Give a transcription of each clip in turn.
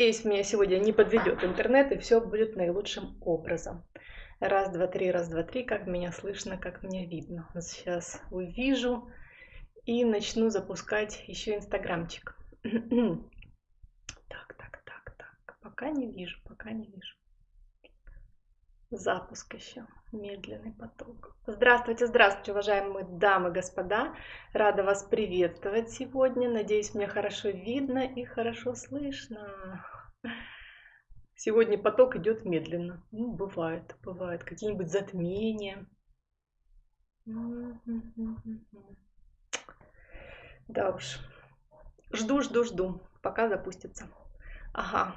Надеюсь, меня сегодня не подведет интернет, и все будет наилучшим образом. Раз, два, три, раз, два, три, как меня слышно, как меня видно. Сейчас увижу и начну запускать еще инстаграмчик. Так, так, так, так. Пока не вижу, пока не вижу. Запуск еще. Медленный поток. Здравствуйте, здравствуйте, уважаемые дамы господа. Рада вас приветствовать сегодня. Надеюсь, меня хорошо видно и хорошо слышно. Сегодня поток идет медленно. Ну, бывает, бывает. Какие-нибудь затмения. Да уж. Жду, жду, жду, пока запустится. Ага,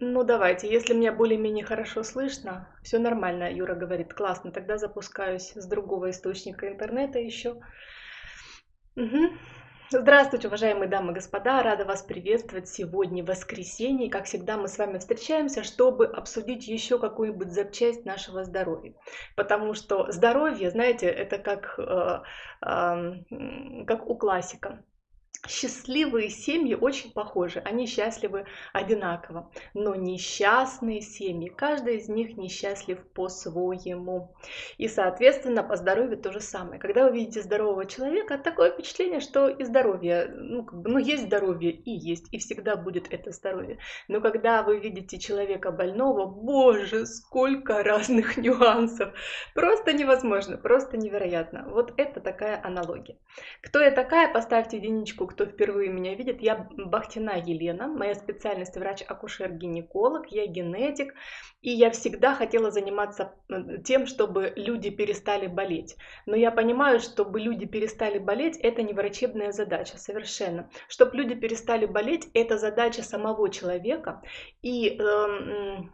Ну, давайте, если меня более-менее хорошо слышно, все нормально, Юра говорит, классно, тогда запускаюсь с другого источника интернета еще. Угу. Здравствуйте, уважаемые дамы и господа, рада вас приветствовать сегодня воскресенье. Как всегда, мы с вами встречаемся, чтобы обсудить еще какую-нибудь запчасть нашего здоровья. Потому что здоровье, знаете, это как, э, э, как у классика Счастливые семьи очень похожи, они счастливы одинаково, но несчастные семьи, каждый из них несчастлив по-своему. И, соответственно, по здоровью то же самое. Когда вы видите здорового человека, такое впечатление, что и здоровье, ну, как бы, ну есть здоровье и есть, и всегда будет это здоровье. Но когда вы видите человека больного, боже, сколько разных нюансов, просто невозможно, просто невероятно. Вот это такая аналогия. Кто я такая, поставьте единичку, кто впервые меня видит, я Бахтина Елена, моя специальность врач-акушер-гинеколог, я генетик, и я всегда хотела заниматься э, тем, чтобы люди перестали болеть. Но я понимаю, чтобы люди перестали болеть, это не врачебная задача совершенно. Чтобы люди перестали болеть, это задача самого человека, и э,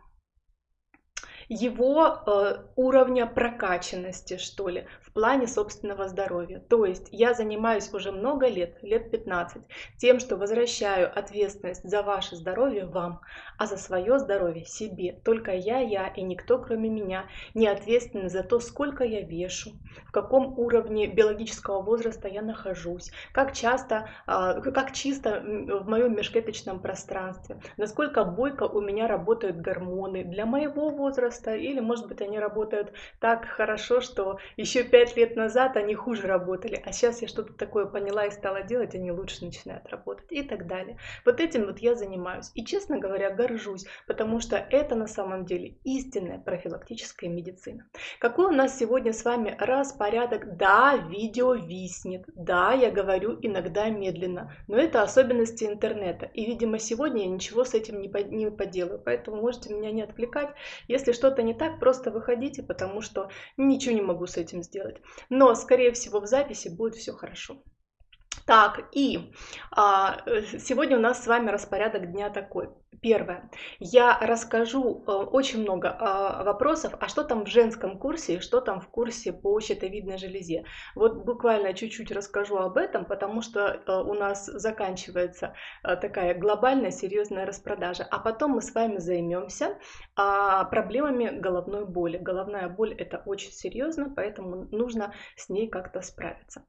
его э, уровня прокачанности, что ли, в плане собственного здоровья. То есть я занимаюсь уже много лет, лет 15, тем, что возвращаю ответственность за ваше здоровье вам, а за свое здоровье себе. Только я, я и никто кроме меня не ответственны за то, сколько я вешу, в каком уровне биологического возраста я нахожусь, как часто, э, как чисто в моем межклеточном пространстве, насколько бойко у меня работают гормоны для моего возраста, или, может быть, они работают так хорошо, что еще пять лет назад они хуже работали, а сейчас я что-то такое поняла и стала делать, они лучше начинают работать и так далее. Вот этим вот я занимаюсь. И, честно говоря, горжусь, потому что это на самом деле истинная профилактическая медицина. Какой у нас сегодня с вами распорядок? Да, видео виснет, да, я говорю иногда медленно, но это особенности интернета. И, видимо, сегодня я ничего с этим не, по поделаю, поэтому можете меня не отвлекать. Если что что-то не так, просто выходите, потому что ничего не могу с этим сделать. Но, скорее всего, в записи будет все хорошо. Так, и а, сегодня у нас с вами распорядок дня такой. Первое. Я расскажу э, очень много э, вопросов, а что там в женском курсе что там в курсе по щитовидной железе. Вот буквально чуть-чуть расскажу об этом, потому что э, у нас заканчивается такая глобальная серьезная распродажа. А потом мы с вами займемся а, проблемами головной боли. Головная боль это очень серьезно, поэтому нужно с ней как-то справиться.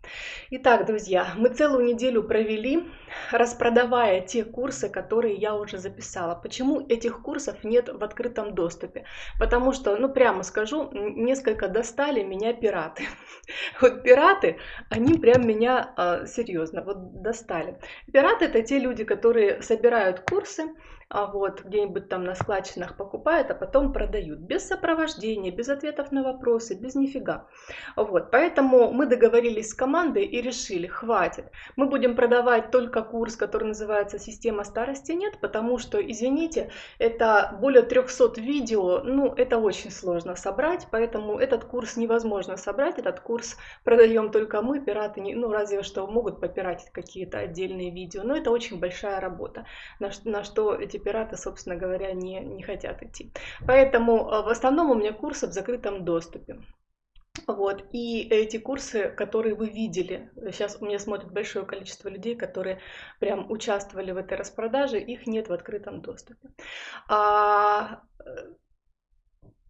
Итак, друзья, мы целую неделю провели, распродавая те курсы, которые я уже записала написала, почему этих курсов нет в открытом доступе. Потому что, ну прямо скажу, несколько достали меня пираты. Вот пираты, они прям меня а, серьезно вот достали. Пираты это те люди, которые собирают курсы, вот где-нибудь там на складчинах покупают, а потом продают. Без сопровождения, без ответов на вопросы, без нифига. Вот, поэтому мы договорились с командой и решили, хватит. Мы будем продавать только курс, который называется «Система старости нет», потому что, извините, это более 300 видео, ну, это очень сложно собрать, поэтому этот курс невозможно собрать, этот курс продаем только мы, пираты, не, ну, разве что могут попиратить какие-то отдельные видео, но это очень большая работа, на, на что эти пираты, собственно говоря, не, не хотят идти. Поэтому э, в основном у меня курсы в закрытом доступе. Вот, и эти курсы, которые вы видели, сейчас у меня смотрит большое количество людей, которые прям участвовали в этой распродаже, их нет в открытом доступе. А,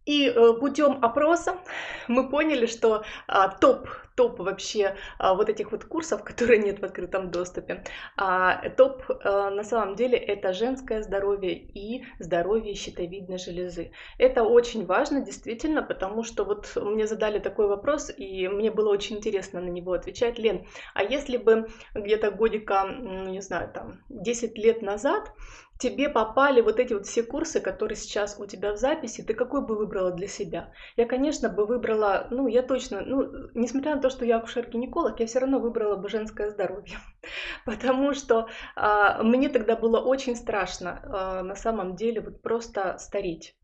и э, путем опроса мы поняли, что а, топ топ вообще а, вот этих вот курсов, которые нет в открытом доступе. А, топ а, на самом деле это женское здоровье и здоровье щитовидной железы. Это очень важно действительно, потому что вот мне задали такой вопрос, и мне было очень интересно на него отвечать. Лен, а если бы где-то годика, не знаю, там 10 лет назад тебе попали вот эти вот все курсы, которые сейчас у тебя в записи, ты какой бы выбрала для себя? Я, конечно, бы выбрала, ну, я точно, ну, несмотря на то, что я акушер-гинеколог, я все равно выбрала бы женское здоровье, потому что а, мне тогда было очень страшно, а, на самом деле, вот просто стареть.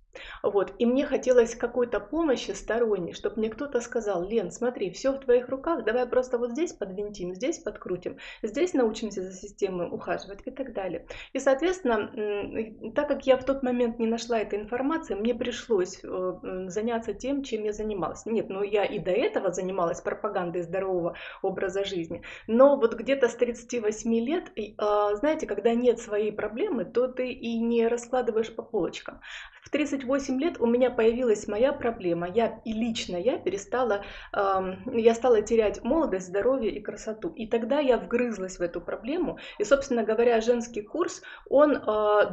Вот. И мне хотелось какой-то помощи сторонней, чтобы мне кто-то сказал, Лен, смотри, все в твоих руках, давай просто вот здесь подвинтим, здесь подкрутим, здесь научимся за системой ухаживать и так далее. И, соответственно, так как я в тот момент не нашла этой информации, мне пришлось э, заняться тем, чем я занималась. Нет, ну я и до этого занималась пропагандой здорового образа жизни, но вот где-то с 38 лет, а, знаете, когда нет своей проблемы, то ты и не раскладываешь по полочкам. В 38 лет у меня появилась моя проблема. Я и лично я перестала, э, я стала терять молодость, здоровье и красоту. И тогда я вгрызлась в эту проблему. И, собственно говоря, женский курс, он, э,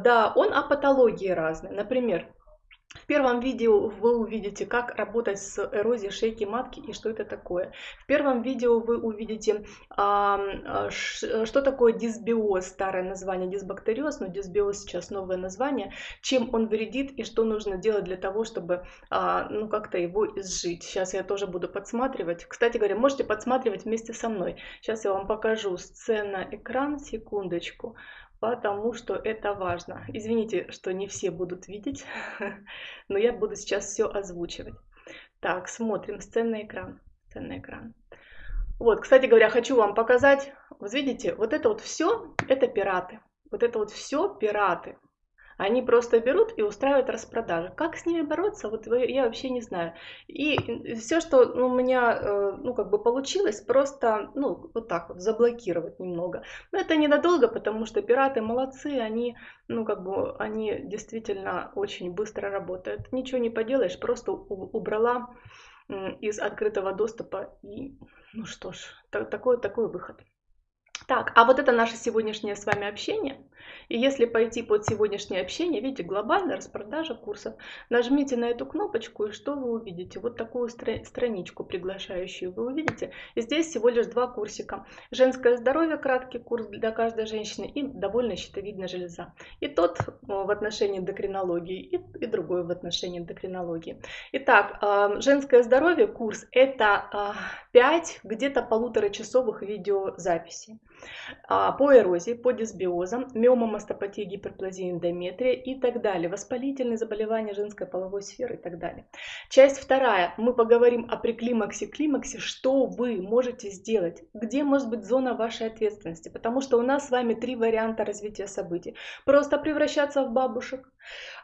да, он о патологии разной. Например, в первом видео вы увидите, как работать с эрозией шейки матки и что это такое. В первом видео вы увидите, а, что такое дисбиоз, старое название дисбактериоз, но дисбиоз сейчас новое название, чем он вредит и что нужно делать для того, чтобы а, ну, как-то его изжить. Сейчас я тоже буду подсматривать. Кстати говоря, можете подсматривать вместе со мной. Сейчас я вам покажу сцена, экран, секундочку потому что это важно. Извините, что не все будут видеть, но я буду сейчас все озвучивать. Так, смотрим сценный экран. Сценный экран. Вот, кстати говоря, хочу вам показать, вот видите, вот это вот все, это пираты. Вот это вот все пираты. Они просто берут и устраивают распродажи. Как с ними бороться, вот я вообще не знаю. И все, что у меня, э, ну, как бы получилось, просто, ну, вот так вот, заблокировать немного. Но это ненадолго, потому что пираты молодцы, они, ну, как бы, они действительно очень быстро работают. Ничего не поделаешь, просто убрала из открытого доступа и, ну что ж, такой, такой выход. Так, а вот это наше сегодняшнее с вами общение. И если пойти под сегодняшнее общение, видите, глобальная распродажа курсов, нажмите на эту кнопочку, и что вы увидите? Вот такую стра- страничку приглашающую вы увидите. И здесь всего лишь два курсика. Женское здоровье, краткий курс для каждой женщины, и довольно щитовидная железа. И тот в отношении эндокринологии, и, и другой в отношении эндокринологии. Итак, а, женское здоровье, курс, это 5 а, где-то полуторачасовых видеозаписей. А, по эрозии, по дисбиозам, миомомастопатии, гиперплазии, эндометрия и так далее, воспалительные заболевания женской половой сферы и так далее. Часть вторая. Мы поговорим о преклимаксе, климаксе, что вы можете сделать, где может быть зона вашей ответственности, потому что у нас с вами три варианта развития событий. Просто превращаться в бабушек.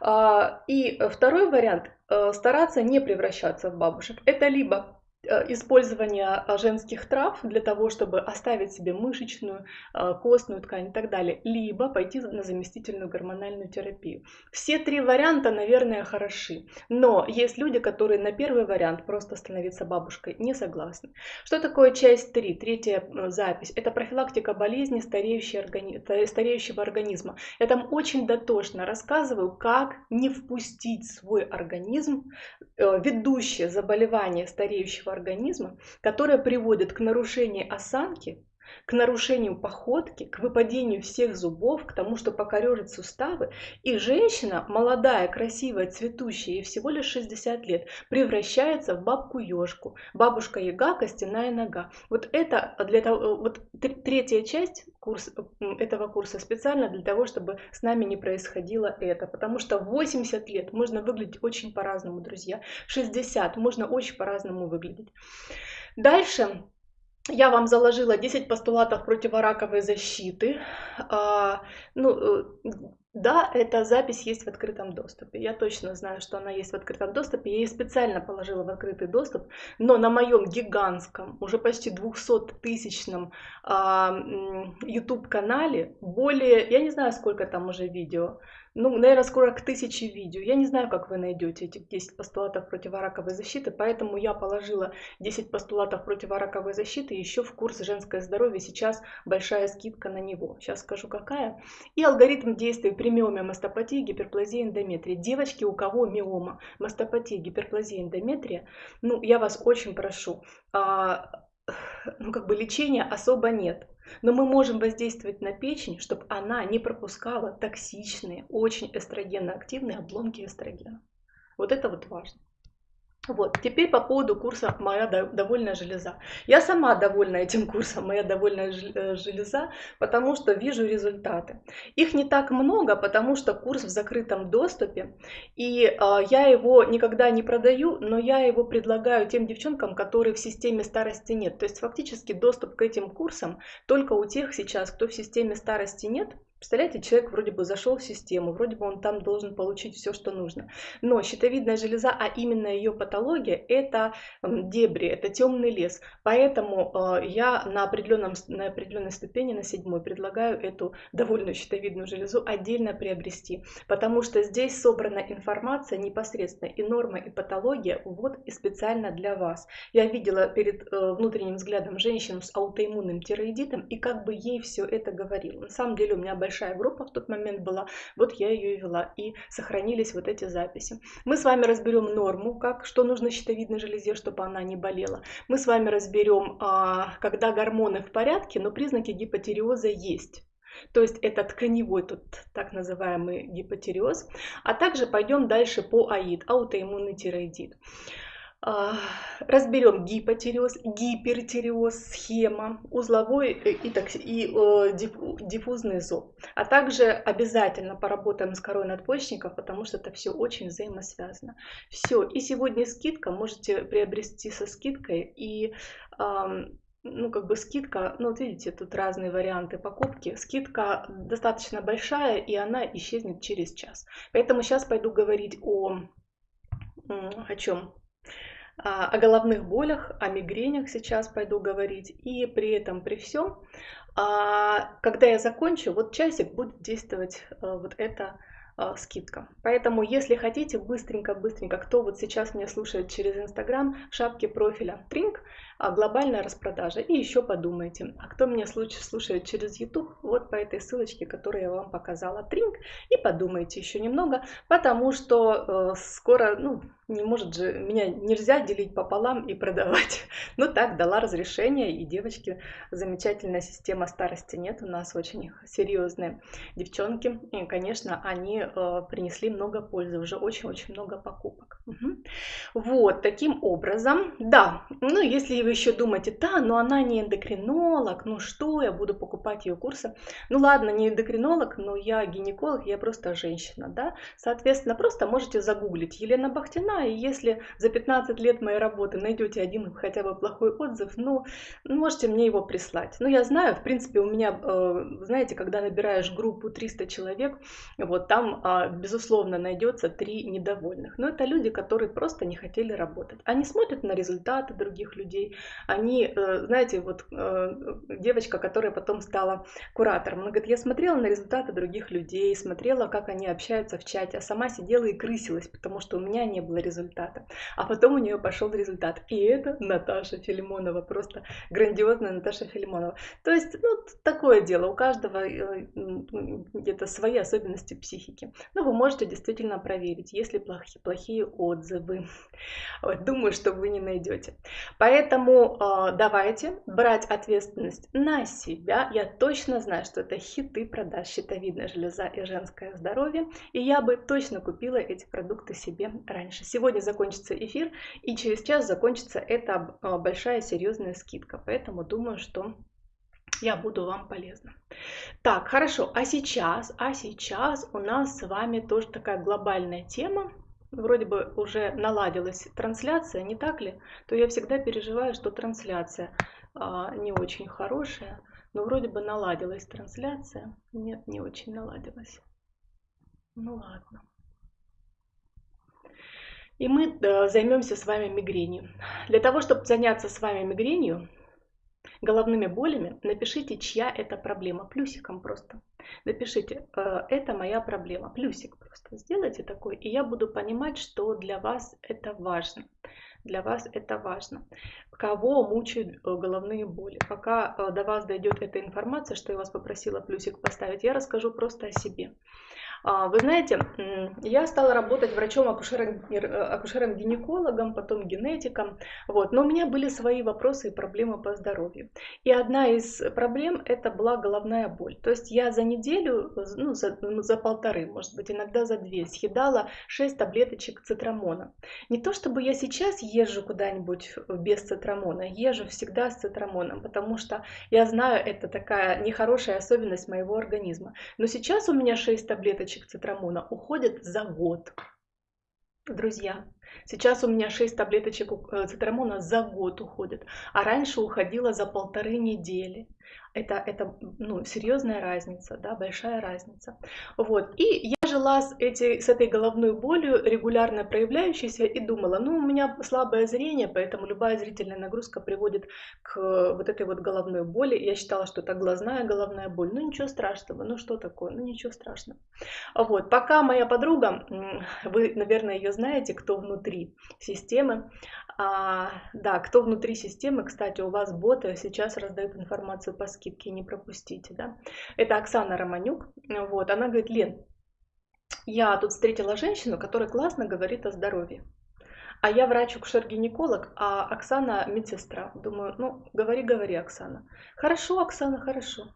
А, и второй вариант э, стараться не превращаться в бабушек. Это либо использование а, женских трав для того, чтобы оставить себе мышечную, а, костную ткань и так далее, либо пойти на заместительную гормональную терапию. Все три варианта, наверное, хороши, но есть люди, которые на первый вариант просто становиться бабушкой не согласны. Что такое часть 3, третья запись? Это профилактика болезни стареющего организма. Я там очень дотошно рассказываю, как не впустить в свой организм э, ведущее заболевание стареющего организма, которая приводит к нарушению осанки, к нарушению походки, к выпадению всех зубов, к тому, что покорежит суставы. И женщина, молодая, красивая, цветущая, ей всего лишь 60 лет, превращается в бабку-ежку. Бабушка-яга, костяная нога. Вот это для того, вот третья часть курс, этого курса специально для того, чтобы с нами не происходило это. Потому что в 80 лет можно выглядеть очень по-разному, друзья. 60 можно очень по-разному выглядеть. Дальше я вам заложила 10 постулатов противораковой защиты. А, ну, э, Да, эта запись есть в открытом доступе. Я точно знаю, что она есть в открытом доступе. Я ее специально положила в открытый доступ, но на моем гигантском, уже почти 200-тысячном а, YouTube-канале более, я не знаю, сколько там уже видео, ну, наверное, скоро к тысяче видео. Я не знаю, как вы найдете эти 10 постулатов противораковой защиты, поэтому я положила 10 постулатов противораковой защиты еще в курс «Женское здоровье». Сейчас большая скидка на него. Сейчас скажу, какая. И алгоритм действия при миоме, мастопатии, гиперплазии, эндометрии. Девочки, у кого миома, мастопатия, гиперплазия, эндометрия, ну, я вас очень прошу, а, ну, как бы лечения особо нет. Но мы можем воздействовать на печень, чтобы она не пропускала токсичные, очень эстрогенно-активные обломки эстрогена. Вот это вот важно. Вот, теперь по поводу курса «Моя довольная железа». Я сама довольна этим курсом «Моя довольная э, железа», потому что вижу результаты. Их не так много, потому что курс в закрытом доступе, и э, я его никогда не продаю, но я его предлагаю тем девчонкам, которые в системе старости нет. То есть фактически доступ к этим курсам только у тех сейчас, кто в системе старости нет – Представляете, человек вроде бы зашел в систему, вроде бы он там должен получить все, что нужно. Но щитовидная железа, а именно ее патология, это дебри, это темный лес. Поэтому э, я на, определенном, на определенной ступени, на седьмой, предлагаю эту довольную щитовидную железу отдельно приобрести. Потому что здесь собрана информация непосредственно и норма, и патология вот и специально для вас. Я видела перед э, внутренним взглядом женщину с аутоиммунным тироидитом, и как бы ей все это говорила. На самом деле у меня большая большая группа в тот момент была, вот я ее и вела, и сохранились вот эти записи. Мы с вами разберем норму, как, что нужно щитовидной железе, чтобы она не болела. Мы с вами разберем, а, когда гормоны в порядке, но признаки гипотериоза есть. То есть это тканевой тут так называемый гипотериоз. А также пойдем дальше по АИД, аутоиммунный тироидит. А, разберем гипотереоз, гипертереоз, схема, узловой и, и э, диффузный зоб. А также обязательно поработаем с корой надпочечников, потому что это все очень взаимосвязано. Все, и сегодня скидка, можете приобрести со скидкой и ну, как бы скидка, ну, вот видите, тут разные варианты покупки. Скидка достаточно большая, и она исчезнет через час. Поэтому сейчас пойду говорить о, о чем? А, о головных болях, о мигренях сейчас пойду говорить. И при этом, при всем, а, когда я закончу, вот часик будет действовать а, вот эта скидка. Поэтому, если хотите, быстренько-быстренько, кто вот сейчас меня слушает через Инстаграм, шапки профиля Тринк, глобальная распродажа. И еще подумайте, а кто меня слушает через YouTube, вот по этой ссылочке, которую я вам показала, Тринк, и подумайте еще немного, потому что э, скоро, ну, не может же, меня нельзя делить пополам и продавать. Ну так, дала разрешение, и девочки, замечательная система старости нет, у нас очень серьезные девчонки, и, конечно, они э, принесли много пользы, уже очень-очень много покупок. Угу. Вот, таким образом, да, ну если вы еще думаете, да, но она не эндокринолог, ну что, я буду покупать ее курсы, ну ладно, не эндокринолог, но я гинеколог, я просто женщина, да, соответственно, просто можете загуглить Елена Бахтина, и если за 15 лет моей работы найдете один хотя бы плохой отзыв, ну, можете мне его прислать. Ну, я знаю, в принципе, у меня, э, знаете, когда набираешь группу 300 человек, вот там, а, безусловно, найдется три недовольных. Но это люди, которые просто не хотели работать. Они смотрят на результаты других людей. Они, э, знаете, вот э, девочка, которая потом стала куратором, она говорит, я смотрела на результаты других людей, смотрела, как они общаются в чате, а сама сидела и крысилась, потому что у меня не было результата. А потом у нее пошел результат. И это Наташа Филимонова, просто грандиозная Наташа Филимонова. То есть, ну, такое дело, у каждого э, где-то свои особенности психики. Но вы можете действительно проверить, есть ли плохие, плохие отзывы. Вот, думаю, что вы не найдете. Поэтому э, давайте брать ответственность на себя. Я точно знаю, что это хиты продаж щитовидная железа и женское здоровье. И я бы точно купила эти продукты себе раньше. Сегодня закончится эфир, и через час закончится эта а, большая серьезная скидка. Поэтому думаю, что я буду вам полезна. Так, хорошо, а сейчас, а сейчас у нас с вами тоже такая глобальная тема. Вроде бы уже наладилась трансляция, не так ли? То я всегда переживаю, что трансляция а, не очень хорошая, но вроде бы наладилась трансляция. Нет, не очень наладилась. Ну ладно. И мы э, займемся с вами мигренью. Для того, чтобы заняться с вами мигренью, головными болями, напишите, чья это проблема, плюсиком просто. Напишите, э, это моя проблема, плюсик просто сделайте такой, и я буду понимать, что для вас это важно. Для вас это важно. Кого мучают э, головные боли? Пока э, до вас дойдет эта информация, что я вас попросила плюсик поставить, я расскажу просто о себе. А, вы знаете, я стала работать врачом-акушером-гинекологом, потом генетиком, вот. но у меня были свои вопросы и проблемы по здоровью. И одна из проблем это была головная боль. То есть я за неделю, ну, за, ну, за полторы, может быть, иногда за две, съедала 6 таблеточек цитрамона. Не то чтобы я сейчас езжу куда-нибудь без цитрамона, езжу всегда с цитрамоном, потому что я знаю, это такая нехорошая особенность моего организма. Но сейчас у меня 6 таблеточек таблеточек цитрамона уходит за год. Друзья, сейчас у меня 6 таблеточек э, цитрамона за год уходит, а раньше уходила за полторы недели это, это ну, серьезная разница, да, большая разница. Вот. И я жила с, эти, с этой головной болью, регулярно проявляющейся, и думала, ну, у меня слабое зрение, поэтому любая зрительная нагрузка приводит к вот этой вот головной боли. Я считала, что это глазная головная боль. Ну, ничего страшного, ну, что такое, ну, ничего страшного. Вот. Пока моя подруга, вы, наверное, ее знаете, кто внутри системы, а, да, кто внутри системы, кстати, у вас боты сейчас раздают информацию по скидке, не пропустите, да. Это Оксана Романюк, вот, она говорит, Лен, я тут встретила женщину, которая классно говорит о здоровье. А я врач-акушер-гинеколог, а Оксана медсестра. Думаю, ну, говори, говори, Оксана. Хорошо, Оксана, хорошо.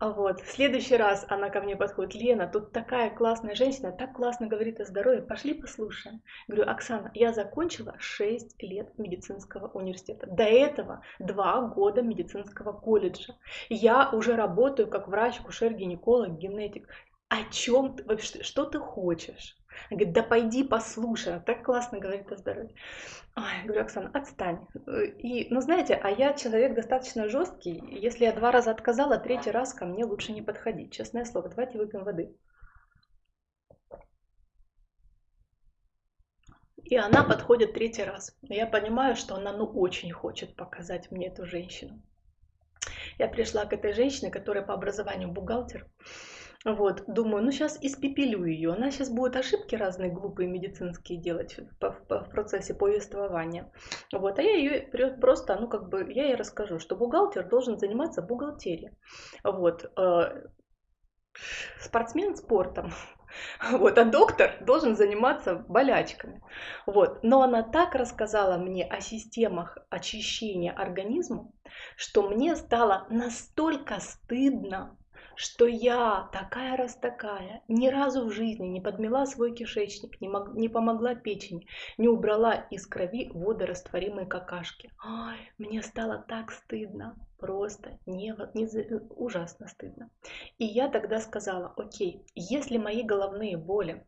А вот, в следующий раз она ко мне подходит, Лена, тут такая классная женщина, так классно говорит о здоровье, пошли послушаем. Говорю, Оксана, я закончила 6 лет медицинского университета. До этого 2 года медицинского колледжа. Я уже работаю как врач, акушер, гинеколог, генетик. О чем вообще, что ты хочешь? Она говорит, да пойди послушай, она так классно говорит о здоровье. Ой, я говорю, Оксана, отстань. И, ну, знаете, а я человек достаточно жесткий. Если я два раза отказала, третий раз ко мне лучше не подходить. Честное слово, давайте выпьем воды. И она подходит третий раз. Я понимаю, что она ну очень хочет показать мне эту женщину. Я пришла к этой женщине, которая по образованию бухгалтер. Вот, думаю, ну сейчас испепелю ее. Она сейчас будет ошибки разные глупые медицинские делать в, в, в процессе повествования. Вот, а я ее просто, ну как бы, я ей расскажу, что бухгалтер должен заниматься бухгалтерией. Вот, э, спортсмен спортом. Вот, а доктор должен заниматься болячками. Вот. Но она так рассказала мне о системах очищения организма, что мне стало настолько стыдно что я такая раз такая, ни разу в жизни не подмела свой кишечник, не, мог, не помогла печени, не убрала из крови водорастворимые какашки. Ой, мне стало так стыдно, просто не, не, ужасно стыдно. И я тогда сказала, окей, если мои головные боли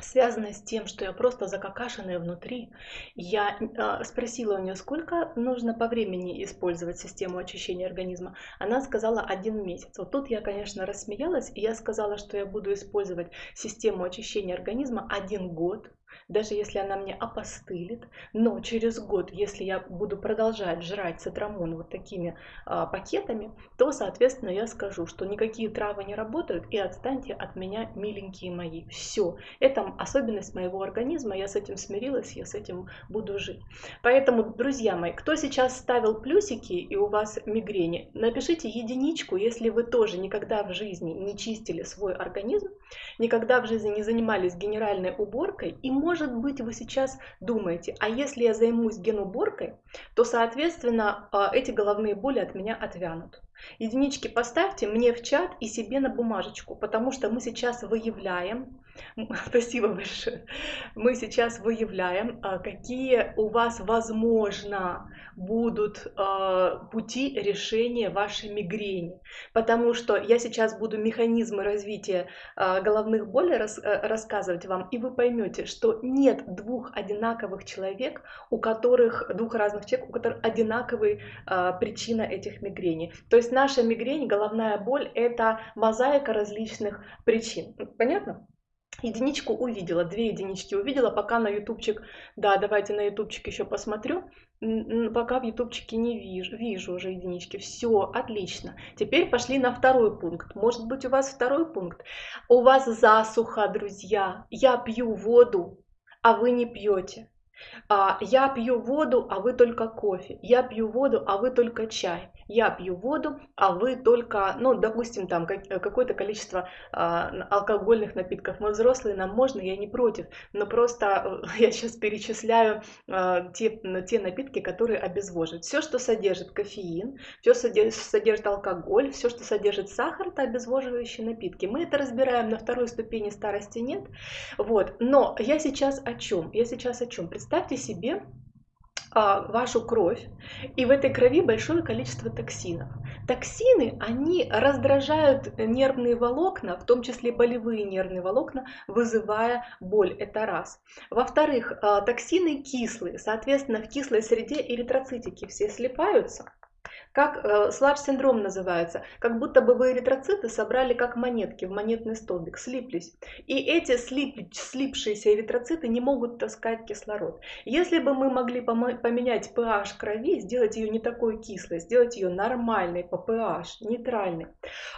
связанное с тем, что я просто закакашенная внутри. Я э, спросила у нее, сколько нужно по времени использовать систему очищения организма. Она сказала один месяц. Вот тут я, конечно, рассмеялась, и я сказала, что я буду использовать систему очищения организма один год даже если она мне опостылит, но через год, если я буду продолжать жрать цитрамон вот такими а, пакетами, то, соответственно, я скажу, что никакие травы не работают и отстаньте от меня, миленькие мои. Все, это особенность моего организма, я с этим смирилась, я с этим буду жить. Поэтому, друзья мои, кто сейчас ставил плюсики и у вас мигрени, напишите единичку, если вы тоже никогда в жизни не чистили свой организм, никогда в жизни не занимались генеральной уборкой и может быть, вы сейчас думаете, а если я займусь генуборкой, то, соответственно, а, эти головные боли от меня отвянут. Единички поставьте мне в чат и себе на бумажечку, потому что мы сейчас выявляем, спасибо большое, мы сейчас выявляем, а, какие у вас, возможно, будут а, пути решения вашей мигрени. Потому что я сейчас буду механизмы развития а, головных болей э, рассказывать вам, и вы поймете, что нет двух одинаковых человек, у которых, двух разных человек, у которых одинаковая причина этих мигрений. То есть наша мигрень, головная боль – это мозаика различных причин. Понятно? Единичку увидела, две единички увидела, пока на ютубчик, да, давайте на ютубчик еще посмотрю, пока в ютубчике не вижу, вижу уже единички, все, отлично. Теперь пошли на второй пункт, может быть у вас второй пункт, у вас засуха, друзья, я пью воду, а вы не пьете. А, я пью воду, а вы только кофе. Я пью воду, а вы только чай. Я пью воду, а вы только, ну, допустим, там какое-то количество а, алкогольных напитков. Мы взрослые, нам можно, я не против. Но просто э, я сейчас перечисляю а, те, те напитки, которые обезвоживают. Все, что содержит кофеин, все содержит, содержит алкоголь, все, что содержит сахар, это обезвоживающие напитки. Мы это разбираем на второй ступени старости нет. Вот. Но я сейчас о чем? Я сейчас о чем? Представьте себе, вашу кровь, и в этой крови большое количество токсинов. Токсины, они раздражают нервные волокна, в том числе болевые нервные волокна, вызывая боль. Это раз. Во-вторых, а, токсины кислые, соответственно, в кислой среде эритроцитики все слипаются, как э, слаб-синдром называется, как будто бы вы эритроциты собрали как монетки в монетный столбик, слиплись. И эти слип, слипшиеся эритроциты не могут таскать кислород. Если бы мы могли поменять pH крови, сделать ее не такой кислой, сделать ее нормальной по pH, нейтральной,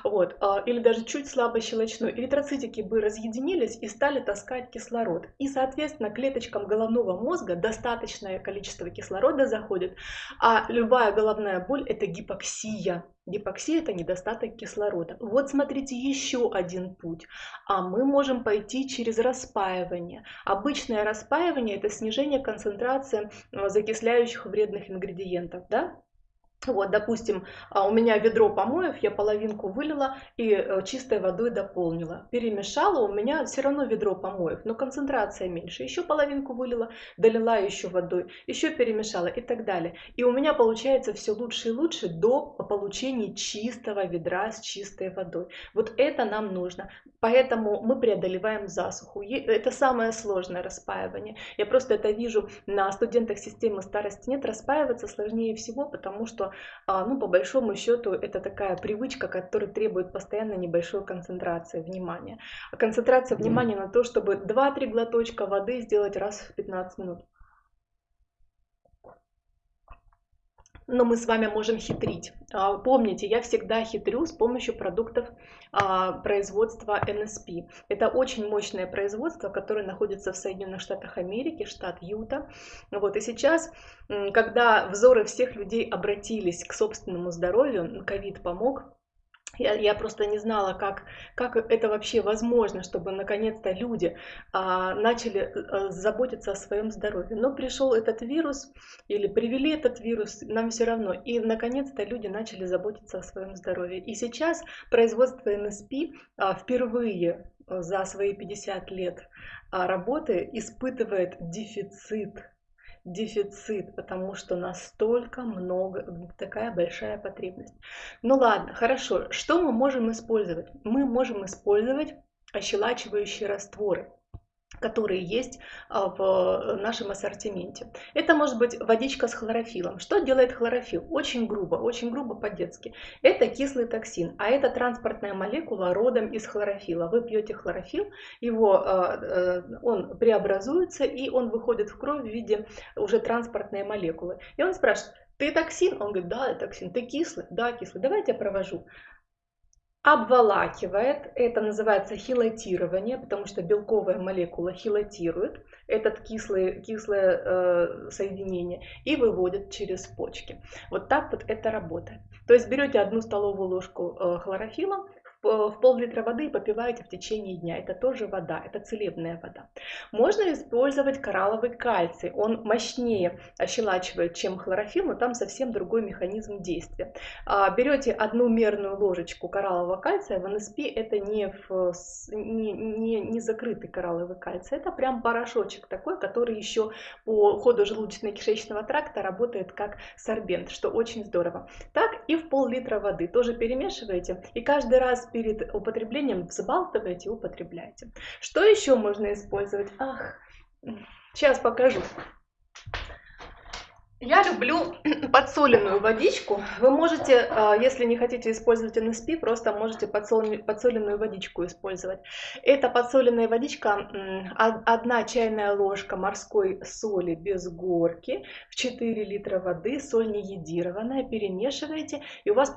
вот, э, или даже чуть слабо щелочной, эритроцитики бы разъединились и стали таскать кислород. И, соответственно, клеточкам головного мозга достаточное количество кислорода заходит, а любая головная боль это это гипоксия. Гипоксия – это недостаток кислорода. Вот смотрите, еще один путь. А мы можем пойти через распаивание. Обычное распаивание – это снижение концентрации э, закисляющих вредных ингредиентов. Да? Вот, допустим, а, у меня ведро помоев, я половинку вылила и э, чистой водой дополнила. Перемешала, у меня все равно ведро помоев, но концентрация меньше. Еще половинку вылила, долила еще водой, еще перемешала и так далее. И у меня получается все лучше и лучше до получения чистого ведра с чистой водой. Вот это нам нужно. Поэтому мы преодолеваем засуху. Это самое сложное распаивание. Я просто это вижу на студентах системы старости нет. Распаиваться сложнее всего, потому что а, ну, по большому счету, это такая привычка, которая требует постоянно небольшой концентрации внимания. А концентрация внимания на то, чтобы 2-3 глоточка воды сделать раз в 15 минут. Но мы с вами можем хитрить. А, помните, я всегда хитрю с помощью продуктов а, производства NSP. Это очень мощное производство, которое находится в Соединенных Штатах Америки, штат Юта. Вот, и сейчас, когда взоры всех людей обратились к собственному здоровью, ковид помог, я, я просто не знала, как, как это вообще возможно, чтобы наконец-то люди а, начали а, заботиться о своем здоровье. Но пришел этот вирус или привели этот вирус, нам все равно. И наконец-то люди начали заботиться о своем здоровье. И сейчас производство НСП а, впервые за свои 50 лет а, работы испытывает дефицит дефицит, потому что настолько много, такая большая потребность. Ну ладно, хорошо, что мы можем использовать? Мы можем использовать ощелачивающие растворы которые есть а, в нашем ассортименте. Это может быть водичка с хлорофилом. Что делает хлорофилл? Очень грубо, очень грубо по-детски. Это кислый токсин, а это транспортная молекула родом из хлорофила. Вы пьете хлорофилл, его, а, э, он преобразуется и он выходит в кровь в виде уже транспортной молекулы. И он спрашивает, ты токсин? Он говорит, да, токсин. Ты кислый? Да, кислый. Давайте я провожу обволакивает, это называется хилатирование, потому что белковая молекула хилатирует этот кислый, кислое э, соединение и выводит через почки. Вот так вот это работает. То есть берете одну столовую ложку э, хлорофила, в пол-литра воды и попиваете в течение дня. Это тоже вода, это целебная вода. Можно использовать коралловый кальций. Он мощнее ощелачивает, чем хлорофилл, но там совсем другой механизм действия. А, берете одну мерную ложечку кораллового кальция, в НСП это не, в, не, не, не закрытый коралловый кальций, это прям порошочек такой, который еще по ходу желудочно-кишечного тракта работает как сорбент, что очень здорово. Так и в пол-литра воды тоже перемешиваете и каждый раз перед употреблением взбалтываете и употребляете. Что еще можно использовать? Ах, сейчас покажу. Я люблю подсоленную водичку. Вы можете, а, если не хотите использовать NSP, просто можете подсоленную водичку использовать. Это подсоленная водичка, одна чайная ложка морской соли без горки в 4 литра воды, соль не едированная, перемешиваете, и у вас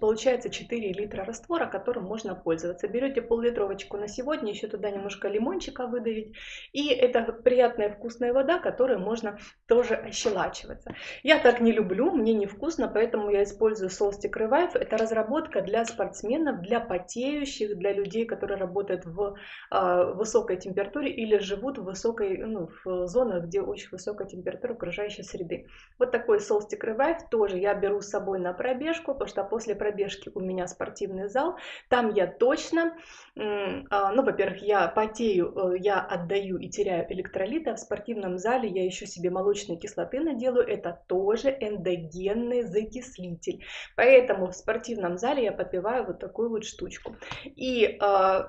получается 4 литра раствора, которым можно пользоваться. Берете пол-литровочку на сегодня, еще туда немножко лимончика выдавить, и это приятная вкусная вода, которую можно тоже ощелачивать нравится. Я так не люблю, мне невкусно, поэтому я использую Solstick Revive. Это разработка для спортсменов, для потеющих, для людей, которые работают в э, высокой температуре или живут в, высокой, ну, в зонах, где очень высокая температура окружающей среды. Вот такой Solstick Revive тоже я беру с собой на пробежку, потому что после пробежки у меня спортивный зал. Там я точно, э, ну, во-первых, я потею, э, я отдаю и теряю электролиты, а в спортивном зале я еще себе молочной кислоты наделаю, это тоже эндогенный закислитель. Поэтому в спортивном зале я попиваю вот такую вот штучку. И э,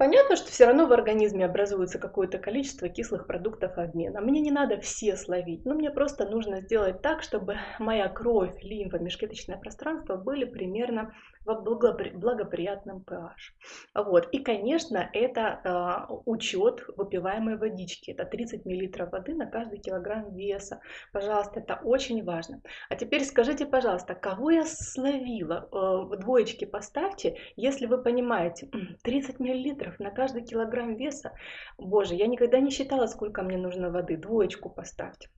понятно, что все равно в организме образуется какое-то количество кислых продуктов обмена. Мне не надо все словить, но мне просто нужно сделать так, чтобы моя кровь, лимфа, межклеточное пространство были примерно в благоприятном pH. Вот. И, конечно, это э, учет выпиваемой водички. Это 30 мл воды на каждый килограмм веса. Пожалуйста, это очень важно. А теперь скажите, пожалуйста, кого я словила? Э, двоечки поставьте, если вы понимаете, 30 мл на каждый килограмм веса. Боже, я никогда не считала, сколько мне нужно воды. Двоечку поставьте.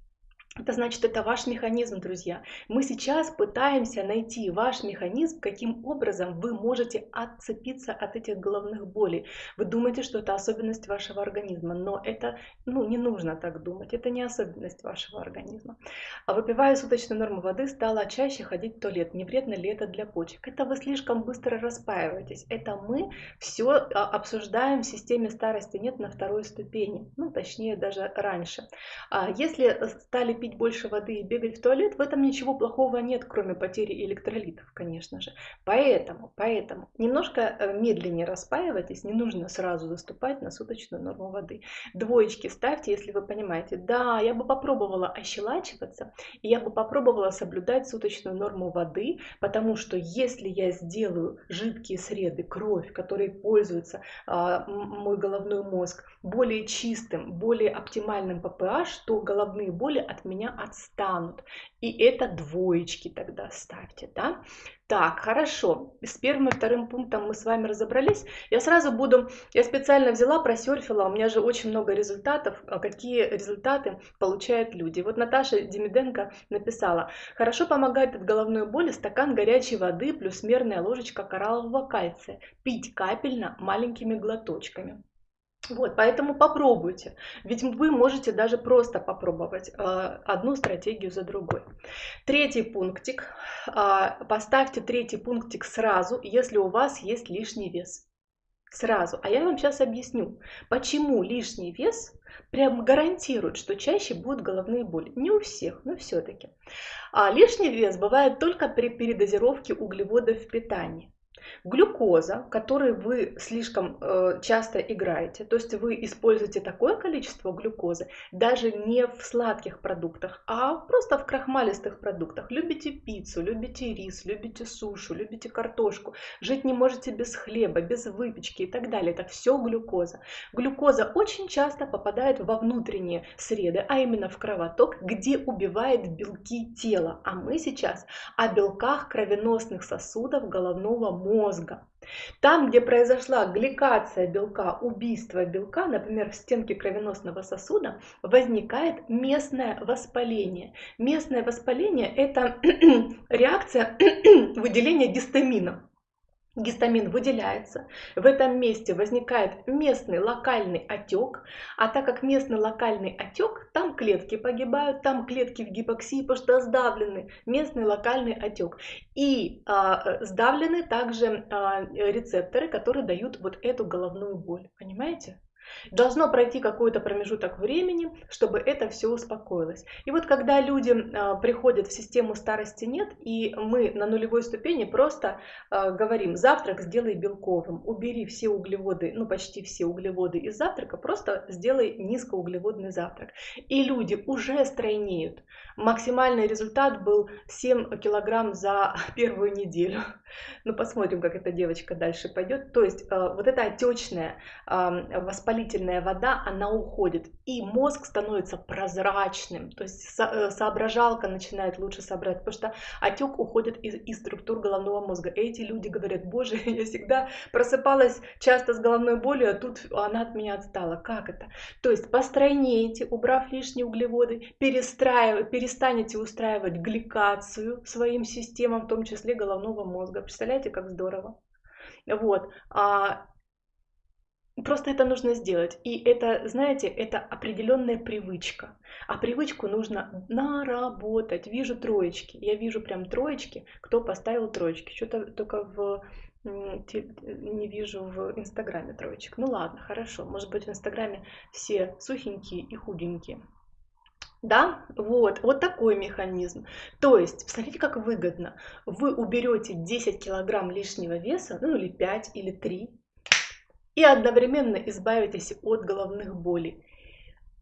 Это значит, это ваш механизм, друзья. Мы сейчас пытаемся найти ваш механизм, каким образом вы можете отцепиться от этих головных болей. Вы думаете, что это особенность вашего организма, но это ну, не нужно так думать. Это не особенность вашего организма. А выпивая суточную норму воды, стала чаще ходить в туалет. Не вредно ли это для почек? Это вы слишком быстро распаиваетесь. Это мы все а, обсуждаем в системе старости нет на второй ступени. Ну, точнее, даже раньше. А если стали пить больше воды и бегать в туалет, в этом ничего плохого нет, кроме потери электролитов, конечно же. Поэтому, поэтому немножко э, медленнее распаивайтесь, не нужно сразу заступать на суточную норму воды. Двоечки ставьте, если вы понимаете, да, я бы попробовала ощелачиваться, и я бы попробовала соблюдать суточную норму воды, потому что если я сделаю жидкие среды, кровь, которой пользуется а, мой головной мозг, более чистым, более оптимальным по pH, то головные боли от меня отстанут. И это двоечки тогда ставьте, да? Так, хорошо. С первым и вторым пунктом мы с вами разобрались. Я сразу буду, я специально взяла, просерфила, у меня же очень много результатов, а какие результаты получают люди. Вот Наташа Демиденко написала, хорошо помогает от головной боли стакан горячей воды плюс мерная ложечка кораллового кальция. Пить капельно маленькими глоточками. Вот, поэтому попробуйте. Ведь вы можете даже просто попробовать э, одну стратегию за другой. Третий пунктик. Э, поставьте третий пунктик сразу, если у вас есть лишний вес. Сразу. А я вам сейчас объясню, почему лишний вес прям гарантирует, что чаще будут головные боли. Не у всех, но все-таки. А лишний вес бывает только при передозировке углеводов в питании. Глюкоза, которой вы слишком э, часто играете, то есть вы используете такое количество глюкозы даже не в сладких продуктах, а просто в крахмалистых продуктах. Любите пиццу, любите рис, любите сушу, любите картошку, жить не можете без хлеба, без выпечки и так далее. Это все глюкоза. Глюкоза очень часто попадает во внутренние среды, а именно в кровоток, где убивает белки тела. А мы сейчас о белках кровеносных сосудов головного мозга мозга. Там, где произошла гликация белка, убийство белка, например, в стенке кровеносного сосуда, возникает местное воспаление. Местное воспаление – это реакция выделения гистамина. Гистамин выделяется, в этом месте возникает местный локальный отек, а так как местный локальный отек, там клетки погибают, там клетки в гипоксии, потому что сдавлены, местный локальный отек. И а, сдавлены также а, рецепторы, которые дают вот эту головную боль, понимаете? Должно пройти какой-то промежуток времени, чтобы это все успокоилось. И вот когда люди э, приходят в систему старости нет, и мы на нулевой ступени просто э, говорим, завтрак сделай белковым, убери все углеводы, ну почти все углеводы из завтрака, просто сделай низкоуглеводный завтрак. И люди уже стройнеют. Максимальный результат был 7 килограмм за первую неделю. Ну посмотрим, как эта девочка дальше пойдет. То есть э, вот эта отечная э, воспалительная вода, она уходит. И мозг становится прозрачным. То есть э, соображалка начинает лучше собрать. Потому что отек уходит из, из структур головного мозга. Эти люди говорят, боже, я всегда просыпалась часто с головной болью, а тут она от меня отстала. Как это? То есть постройнейте, убрав лишние углеводы, перестанете устраивать гликацию своим системам, в том числе головного мозга. Представляете, как здорово? Вот. А, Просто это нужно сделать. И это, знаете, это определенная привычка. А привычку нужно наработать. Вижу троечки. Я вижу прям троечки, кто поставил троечки. Что-то только в не вижу в Инстаграме троечек. Ну ладно, хорошо. Может быть в Инстаграме все сухенькие и худенькие. Да, вот, вот такой механизм. То есть, посмотрите, как выгодно. Вы уберете 10 килограмм лишнего веса, ну или 5, или 3, и одновременно избавитесь от головных болей.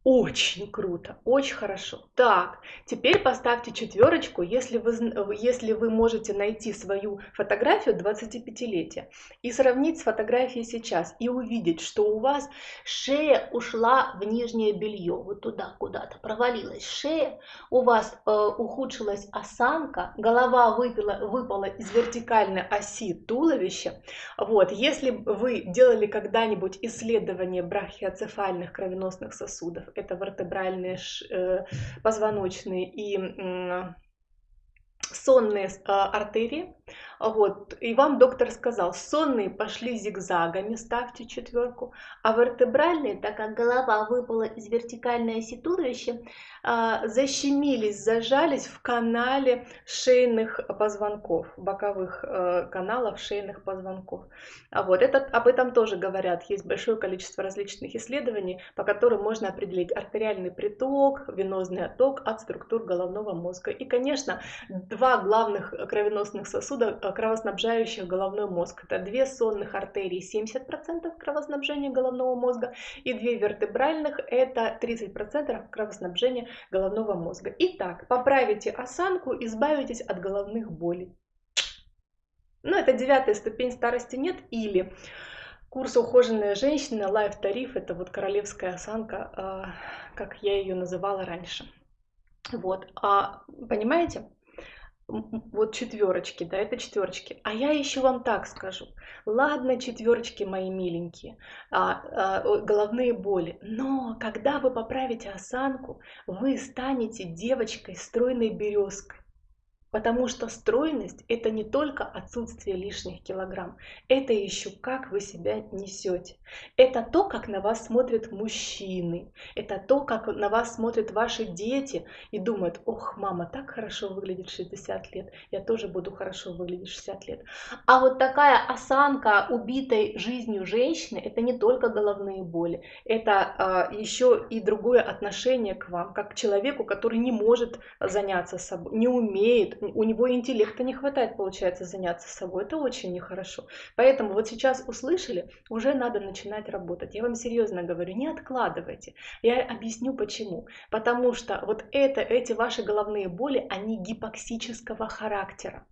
Очень круто, очень хорошо. Так, теперь поставьте четверочку, если вы, если вы можете найти свою фотографию 25-летия и сравнить с фотографией сейчас и увидеть, что у вас шея ушла в нижнее белье, вот туда куда-то провалилась шея, у вас э, ухудшилась осанка, голова выпила, выпала из вертикальной оси туловища. Вот, если вы делали когда-нибудь исследование брахиоцефальных кровеносных сосудов, это вертебральные э, позвоночные и сонные а, артерии. Вот. И вам доктор сказал, сонные пошли зигзагами, ставьте четверку, а вертебральные, так как голова выпала из вертикальной оси туловища, а, защемились, зажались в канале шейных позвонков, боковых э, каналов шейных позвонков. А вот это, об этом тоже говорят. Есть большое количество различных исследований, по которым можно определить артериальный приток, венозный отток от структур головного мозга. И, конечно, два главных кровеносных сосуда, э, кровоснабжающих головной мозг. Это две сонных артерии, 70% кровоснабжения головного мозга, и две вертебральных, это 30% кровоснабжения головного мозга. Итак, поправите осанку, избавитесь от головных болей. Ну, это девятая ступень старости нет или курс ухоженная женщина, лайф тариф, это вот королевская осанка, а, как я ее называла раньше. Вот, а, понимаете? Вот четверочки, да, это четверочки. А я еще вам так скажу. Ладно, четверочки мои миленькие, а, а, головные боли. Но когда вы поправите осанку, вы станете девочкой стройной березкой. Потому что стройность – это не только отсутствие лишних килограмм, это еще как вы себя несете. Это то, как на вас смотрят мужчины, это то, как на вас смотрят ваши дети и думают, ох, мама так хорошо выглядит 60 лет, я тоже буду хорошо выглядеть 60 лет. А вот такая осанка убитой жизнью женщины – это не только головные боли, это а, еще и другое отношение к вам, как к человеку, который не может заняться собой, не умеет, у него интеллекта не хватает, получается, заняться собой. Это очень нехорошо. Поэтому вот сейчас услышали, уже надо начинать работать. Я вам серьезно говорю, не откладывайте. Я объясню почему. Потому что вот это, эти ваши головные боли, они гипоксического характера.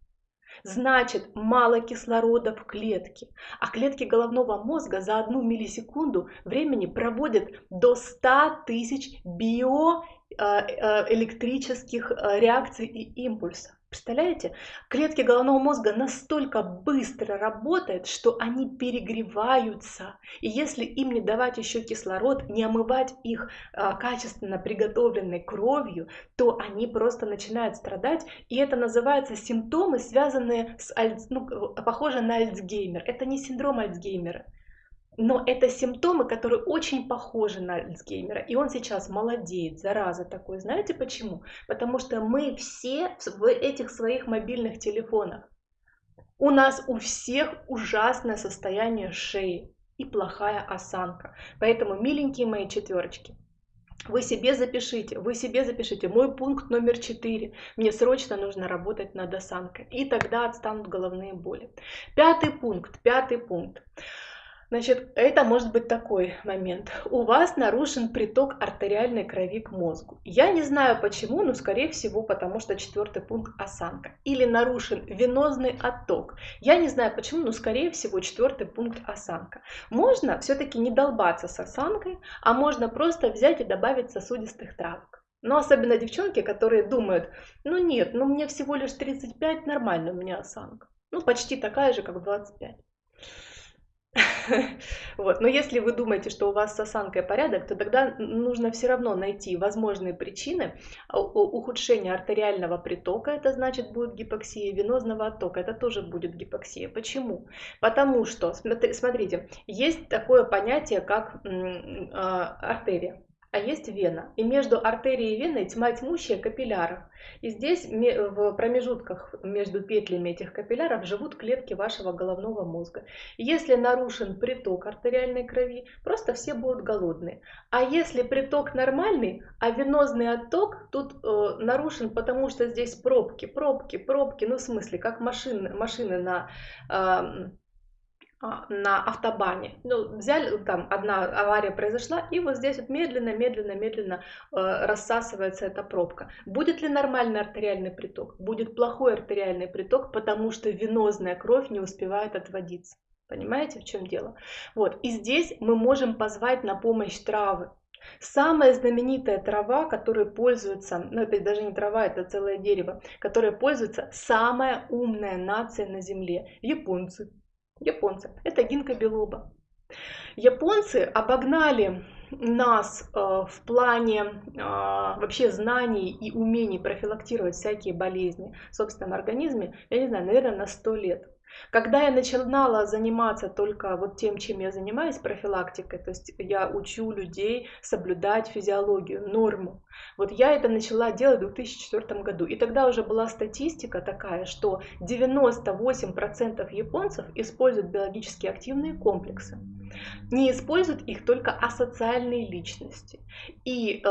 Значит, мало кислорода в клетке. А клетки головного мозга за одну миллисекунду времени проводят до 100 тысяч биоэлектрических э, э, реакций и импульсов. Представляете? Клетки головного мозга настолько быстро работают, что они перегреваются. И если им не давать еще кислород, не омывать их а, качественно приготовленной кровью, то они просто начинают страдать. И это называется симптомы, связанные с, ну, похоже на Альцгеймер. Это не синдром Альцгеймера. Но это симптомы, которые очень похожи на Альцгеймера. И он сейчас молодеет, зараза такой. Знаете почему? Потому что мы все в этих своих мобильных телефонах. У нас у всех ужасное состояние шеи. и плохая осанка. Поэтому, миленькие мои четверочки, вы себе запишите, вы себе запишите. Мой пункт номер четыре. Мне срочно нужно работать над осанкой. И тогда отстанут головные боли. Пятый пункт, пятый пункт. Значит, это может быть такой момент. У вас нарушен приток артериальной крови к мозгу. Я не знаю почему, но скорее всего потому, что четвертый пункт осанка. Или нарушен венозный отток. Я не знаю почему, но скорее всего четвертый пункт осанка. Можно все-таки не долбаться с осанкой, а можно просто взять и добавить сосудистых травок. Но особенно девчонки, которые думают, ну нет, ну мне всего лишь 35, нормально у меня осанка. Ну почти такая же, как в 25. Вот. Но если вы думаете, что у вас с осанкой порядок, то тогда нужно все равно найти возможные причины ухудшения артериального притока, это значит будет гипоксия, венозного оттока, это тоже будет гипоксия. Почему? Потому что, смотрите, есть такое понятие, как а, артерия а есть вена. И между артерией и веной тьма тьмущая капилляров. И здесь в промежутках между петлями этих капилляров живут клетки вашего головного мозга. Если нарушен приток артериальной крови, просто все будут голодные. А если приток нормальный, а венозный отток тут э, нарушен, потому что здесь пробки, пробки, пробки, ну в смысле, как машины, машины на... Э, на автобане. Ну, взяли, там одна авария произошла, и вот здесь вот медленно, медленно, медленно э, рассасывается эта пробка. Будет ли нормальный артериальный приток? Будет плохой артериальный приток, потому что венозная кровь не успевает отводиться. Понимаете, в чем дело? Вот, и здесь мы можем позвать на помощь травы. Самая знаменитая трава, которой пользуется, ну это даже не трава, это целое дерево, которое пользуется самая умная нация на Земле, японцы японцы. Это гинка белоба. Японцы обогнали нас э, в плане э, вообще знаний и умений профилактировать всякие болезни в собственном организме, я не знаю, наверное, на 100 лет. Когда я начинала заниматься только вот тем, чем я занимаюсь, профилактикой, то есть я учу людей соблюдать физиологию, норму, вот я это начала делать в 2004 году. И тогда уже была статистика такая, что 98% японцев используют биологически активные комплексы. Не используют их только асоциальные личности. И э,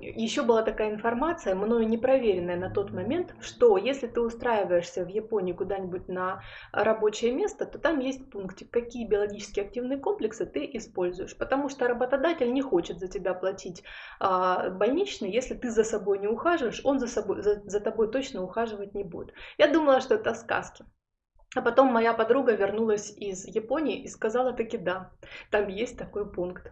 еще была такая информация, мною не проверенная на тот момент, что если ты устраиваешься в Японии куда-нибудь на рабочее место, то там есть пунктик, какие биологически активные комплексы ты используешь. Потому что работодатель не хочет за тебя платить э, больничный если ты за собой не ухаживаешь, он за, собой, за, за тобой точно ухаживать не будет. Я думала, что это сказки. А потом моя подруга вернулась из Японии и сказала таки да, там есть такой пункт.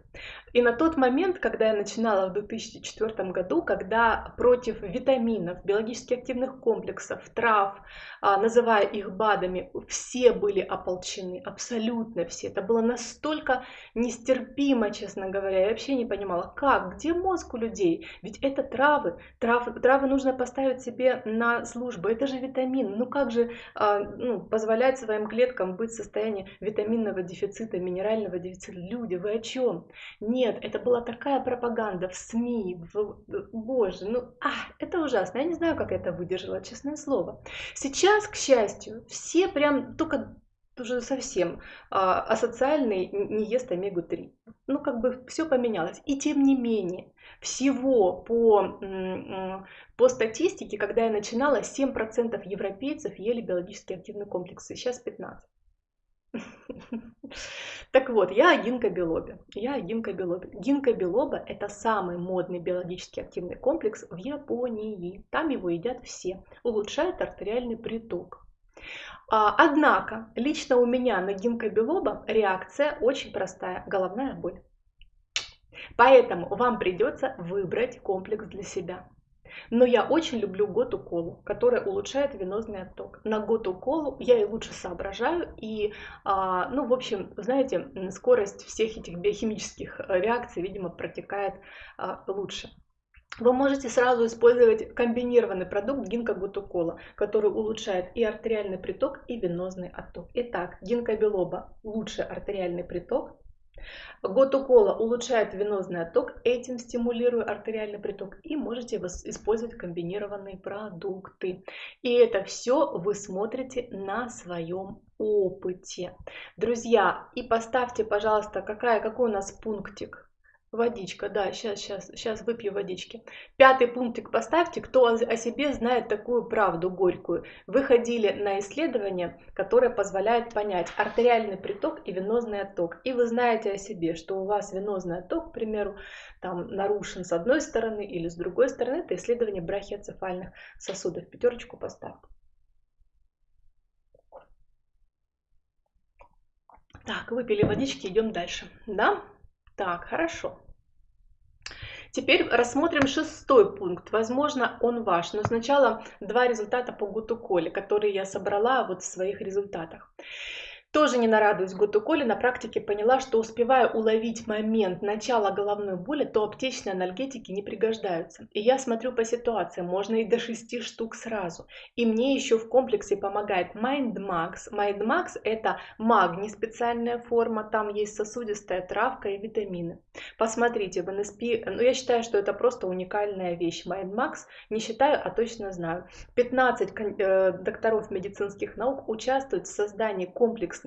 И на тот момент, когда я начинала в 2004 году, когда против витаминов, биологически активных комплексов, трав, а, называя их БАДами, все были ополчены, абсолютно все. Это было настолько нестерпимо, честно говоря. Я вообще не понимала, как, где мозг у людей? Ведь это травы, травы, травы нужно поставить себе на службу, это же витамин. Ну как же а, ну, позволять своим клеткам быть в состоянии витаминного дефицита, минерального дефицита? Люди, вы о чем? Нет, это была такая пропаганда в СМИ, в... боже, ну, а, это ужасно. Я не знаю, как это выдержала, честное слово. Сейчас, к счастью, все прям только уже совсем а, асоциальный не ест омегу-3. Ну, как бы все поменялось. И тем не менее, всего по, по статистике, когда я начинала, 7% европейцев ели биологически активные комплексы, сейчас 15%. Так вот, я о гинкобелобе. Я о гинкобелобе. Гинкобелоба – это самый модный биологически активный комплекс в Японии. Там его едят все. Улучшает артериальный приток. А, однако, лично у меня на гинкобелоба реакция очень простая – головная боль. Поэтому вам придется выбрать комплекс для себя. Но я очень люблю готу колу, которая улучшает венозный отток. На готу колу я и лучше соображаю, и, а, ну, в общем, знаете, скорость всех этих биохимических э, реакций, видимо, протекает а, лучше. Вы можете сразу использовать комбинированный продукт гинкобутукола, который улучшает и артериальный приток, и венозный отток. Итак, гинкобилоба – лучший артериальный приток, Готукола улучшает венозный отток, этим стимулируя артериальный приток, и можете использовать комбинированные продукты. И это все вы смотрите на своем опыте. Друзья, и поставьте, пожалуйста, какая, какой у нас пунктик Водичка, да, сейчас, сейчас, сейчас выпью водички. Пятый пунктик поставьте, кто о себе знает такую правду горькую. Вы ходили на исследование, которое позволяет понять артериальный приток и венозный отток. И вы знаете о себе, что у вас венозный отток, к примеру, там нарушен с одной стороны или с другой стороны. Это исследование брахиоцефальных сосудов. Пятерочку поставьте. Так, выпили водички, идем дальше. Да? Так, хорошо. Теперь рассмотрим шестой пункт. Возможно, он ваш, но сначала два результата по Гутуколе, которые я собрала вот в своих результатах. Тоже не нарадуюсь Гуту Коли, на практике поняла, что успевая уловить момент начала головной боли, то аптечные анальгетики не пригождаются. И я смотрю по ситуации, можно и до 6 штук сразу. И мне еще в комплексе помогает MindMax. MindMax это магний специальная форма, там есть сосудистая травка и витамины. Посмотрите, в NSP, ну я считаю, что это просто уникальная вещь. MindMax не считаю, а точно знаю. 15 э, докторов медицинских наук участвуют в создании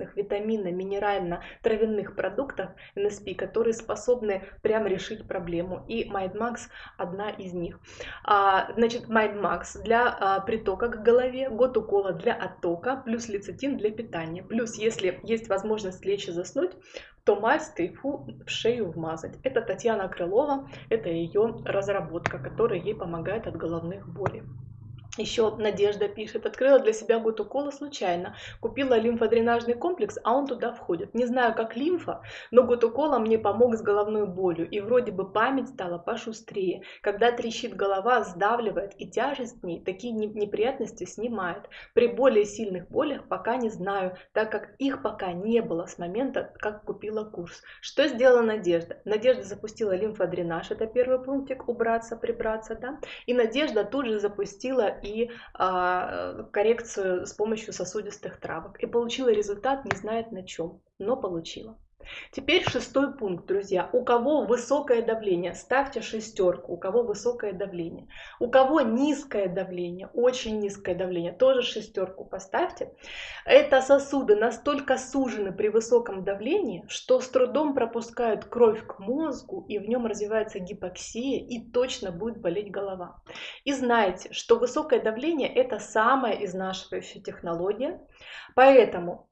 комплексных комплексных витаминно-минерально-травяных продуктов NSP, которые способны прямо решить проблему. И MindMax одна из них. А, значит, MindMax для а, притока к голове, год укола для оттока, плюс лецитин для питания. Плюс, если есть возможность лечь и заснуть, то мазь тайфу в шею вмазать. Это Татьяна Крылова, это ее разработка, которая ей помогает от головных болей. Еще Надежда пишет, открыла для себя гутукола случайно, купила лимфодренажный комплекс, а он туда входит. Не знаю, как лимфа, но гутукола мне помог с головной болью, и вроде бы память стала пошустрее. Когда трещит голова, сдавливает, и тяжесть в ней такие неприятности снимает. При более сильных болях пока не знаю, так как их пока не было с момента, как купила курс. Что сделала Надежда? Надежда запустила лимфодренаж, это первый пунктик, убраться, прибраться, да, и Надежда тут же запустила и а, коррекцию с помощью сосудистых травок. И получила результат, не знает на чем, но получила. Теперь шестой пункт, друзья. У кого высокое давление, ставьте шестерку. У кого высокое давление. У кого низкое давление, очень низкое давление, тоже шестерку поставьте. Это сосуды настолько сужены при высоком давлении, что с трудом пропускают кровь к мозгу, и в нем развивается гипоксия, и точно будет болеть голова. И знайте, что высокое давление это самая изнашивающая технология. Поэтому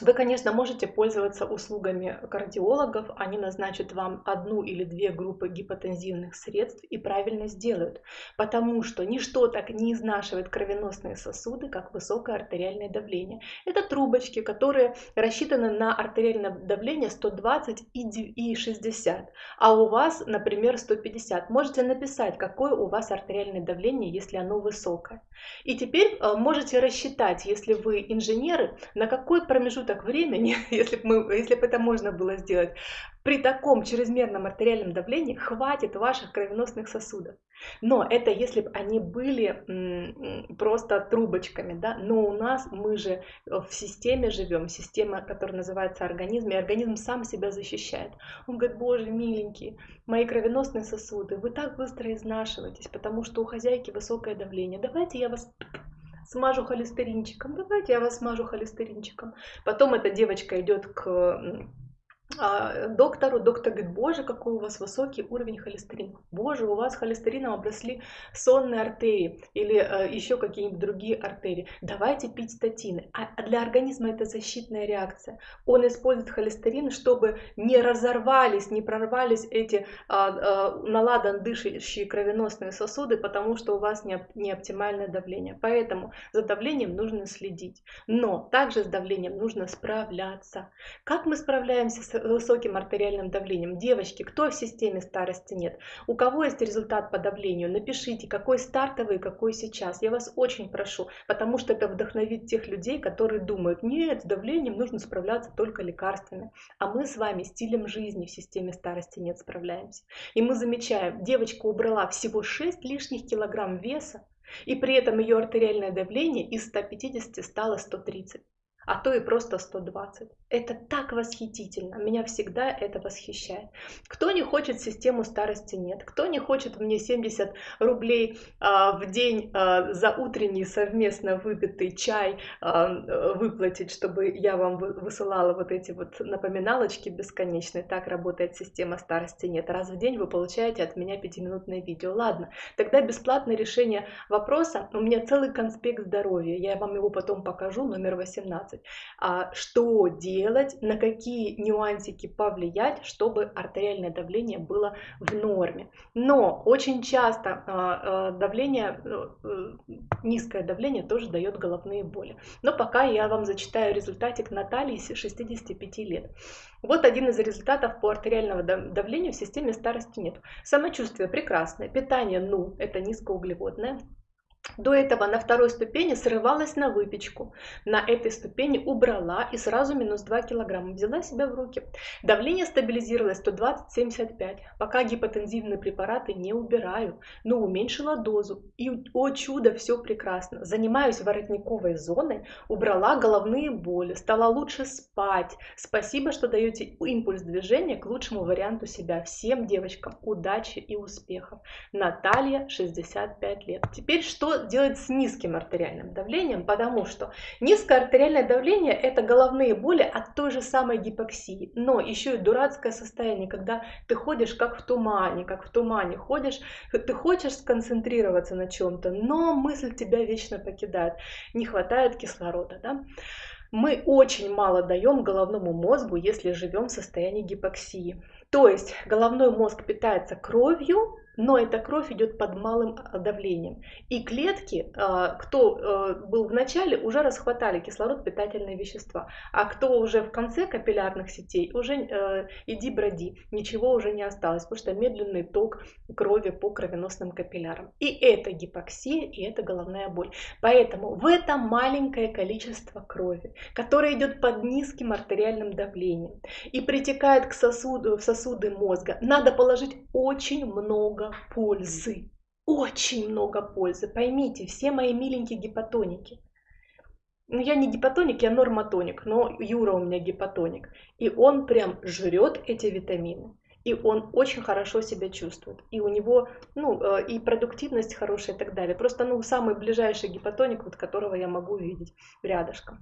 вы, конечно, можете пользоваться услугами кардиологов, они назначат вам одну или две группы гипотензивных средств и правильно сделают, потому что ничто так не изнашивает кровеносные сосуды, как высокое артериальное давление. Это трубочки, которые рассчитаны на артериальное давление 120 и 60, а у вас, например, 150. Можете написать, какое у вас артериальное давление, если оно высокое. И теперь э, можете рассчитать, если вы инженеры, на какой промежуток промежуток времени, если бы, мы, если бы это можно было сделать, при таком чрезмерном артериальном давлении хватит ваших кровеносных сосудов. Но это если бы они были просто трубочками, да, но у нас мы же в системе живем, система, которая называется организм, и организм сам себя защищает. Он говорит, боже, миленький, мои кровеносные сосуды, вы так быстро изнашиваетесь, потому что у хозяйки высокое давление, давайте я вас смажу холестеринчиком. Давайте я вас смажу холестеринчиком. Потом эта девочка идет к доктору, доктор говорит, боже, какой у вас высокий уровень холестерина. Боже, у вас холестерином обросли сонные артерии или э, еще какие-нибудь другие артерии. Давайте пить статины. А, а для организма это защитная реакция. Он использует холестерин, чтобы не разорвались, не прорвались эти а, а, наладан дышащие кровеносные сосуды, потому что у вас не, не оптимальное давление. Поэтому за давлением нужно следить. Но также с давлением нужно справляться. Как мы справляемся с высоким артериальным давлением. Девочки, кто в системе старости нет? У кого есть результат по давлению? Напишите, какой стартовый, какой сейчас. Я вас очень прошу, потому что это вдохновит тех людей, которые думают, нет, с давлением нужно справляться только лекарствами. А мы с вами стилем жизни в системе старости нет справляемся. И мы замечаем, девочка убрала всего 6 лишних килограмм веса, и при этом ее артериальное давление из 150 стало 130. А то и просто 120. Это так восхитительно, меня всегда это восхищает. Кто не хочет систему старости нет, кто не хочет мне 70 рублей а, в день а, за утренний совместно выпитый чай а, выплатить, чтобы я вам высылала вот эти вот напоминалочки бесконечные. Так работает система старости нет. Раз в день вы получаете от меня пятиминутное видео. Ладно, тогда бесплатное решение вопроса. У меня целый конспект здоровья, я вам его потом покажу, номер 18. А, что делать, на какие нюансики повлиять, чтобы артериальное давление было в норме. Но очень часто а, а, давление, э, низкое давление тоже дает головные боли. Но пока я вам зачитаю результатик Натальи 65 лет. Вот один из результатов по артериальному давлению в системе старости нет. Самочувствие прекрасное, питание, ну, это низкоуглеводное, до этого на второй ступени срывалась на выпечку. На этой ступени убрала и сразу минус 2 килограмма. Взяла себя в руки. Давление стабилизировалось 120-75. Пока гипотензивные препараты не убираю, но уменьшила дозу. И, о чудо, все прекрасно. Занимаюсь воротниковой зоной, убрала головные боли, стала лучше спать. Спасибо, что даете импульс движения к лучшему варианту себя. Всем девочкам удачи и успехов. Наталья, 65 лет. Теперь что делать с низким артериальным давлением, потому что низкое артериальное давление это головные боли от той же самой гипоксии, но еще и дурацкое состояние, когда ты ходишь как в тумане, как в тумане ходишь, ты хочешь сконцентрироваться на чем-то, но мысль тебя вечно покидает, не хватает кислорода, да? Мы очень мало даем головному мозгу, если живем в состоянии гипоксии. То есть головной мозг питается кровью, но эта кровь идет под малым а, давлением. И клетки, а, кто а, был в начале, уже расхватали кислород, питательные вещества. А кто уже в конце капиллярных сетей, уже э, иди броди, ничего уже не осталось, потому что медленный ток крови по кровеносным капиллярам. И это гипоксия, и это головная боль. Поэтому в это маленькое количество крови, которое идет под низким артериальным давлением и притекает к сосуду, в сосуды мозга, надо положить очень много пользы. Очень много пользы. Поймите, все мои миленькие гипотоники. Ну, я не гипотоник, я нормотоник, но Юра у меня гипотоник. И он прям жрет эти витамины. И он очень хорошо себя чувствует. И у него, ну, э, и продуктивность хорошая и так далее. Просто, ну, самый ближайший гипотоник, вот которого я могу видеть рядышком.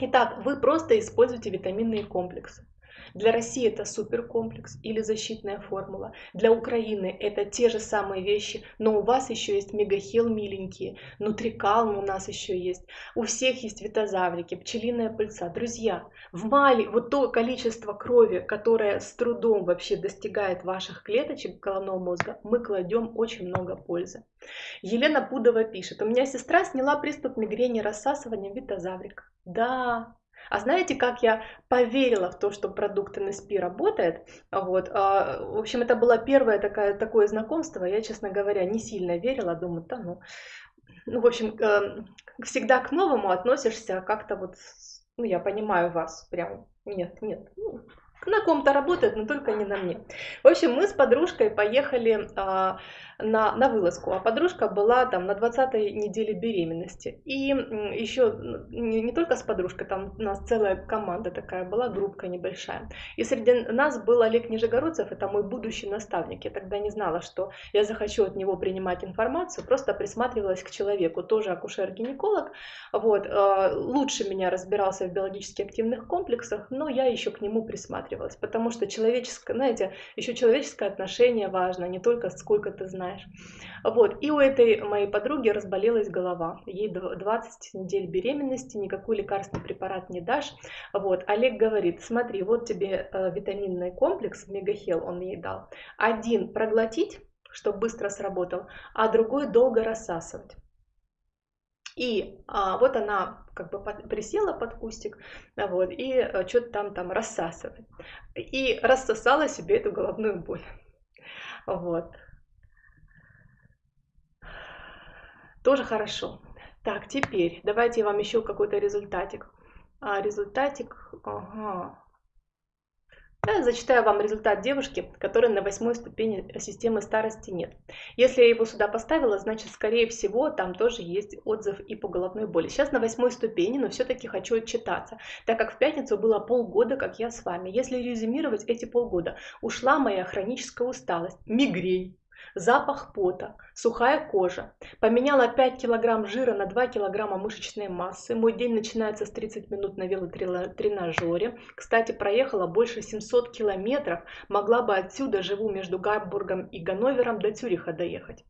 Итак, вы просто используете витаминные комплексы. Для России это суперкомплекс или защитная формула. Для Украины это те же самые вещи, но у вас еще есть мегахил миленькие, нутрикалм у нас еще есть. У всех есть витозаврики, пчелиная пыльца. Друзья, в мали вот то количество крови, которое с трудом вообще достигает ваших клеточек головного мозга, мы кладем очень много пользы. Елена Пудова пишет, у меня сестра сняла приступ мигрени рассасыванием витозаврика. Да, а знаете, как я поверила в то, что продукт НСП работает? Вот. А, в общем, это было первое такое, такое знакомство. Я, честно говоря, не сильно верила. Думаю, да ну... Ну, в общем, эм, всегда к новому относишься как-то вот... Ну, я понимаю вас. Прям нет, нет. Ну, на ком-то работает, но только не на мне. В общем, мы с подружкой поехали а, на, на вылазку, а подружка была там на 20 неделе беременности. И еще не, не только с подружкой, там у нас целая команда такая была, группка небольшая. И среди нас был Олег Нижегородцев, это мой будущий наставник. Я тогда не знала, что я захочу от него принимать информацию, просто присматривалась к человеку, тоже акушер-гинеколог. Вот, э, лучше меня разбирался в биологически активных комплексах, но я еще к нему присматривалась, потому что человеческое, знаете, еще человеческое отношение важно, не только сколько ты знаешь знаешь. Вот. И у этой моей подруги разболелась голова. Ей 20 недель беременности, никакой лекарственный препарат не дашь. Вот. Олег говорит, смотри, вот тебе э, витаминный комплекс, мегахел он ей дал. Один проглотить, чтобы быстро сработал, а другой долго рассасывать. И а, вот она как бы под, присела под кустик, вот, и а, что-то там там рассасывает. И рассосала себе эту головную боль. Вот. Тоже хорошо. Так, теперь давайте я вам еще какой-то результатик. А, результатик, ага. Я зачитаю вам результат девушки, которой на восьмой ступени системы старости нет. Если я его сюда поставила, значит, скорее всего, там тоже есть отзыв и по головной боли. Сейчас на восьмой ступени, но все-таки хочу отчитаться, так как в пятницу было полгода, как я с вами. Если резюмировать эти полгода, ушла моя хроническая усталость, мигрень, запах пота, сухая кожа. Поменяла 5 килограмм жира на 2 килограмма мышечной массы. Мой день начинается с 30 минут на велотренажере. Кстати, проехала больше 700 километров. Могла бы отсюда, живу между Гамбургом и Ганновером, до Цюриха доехать.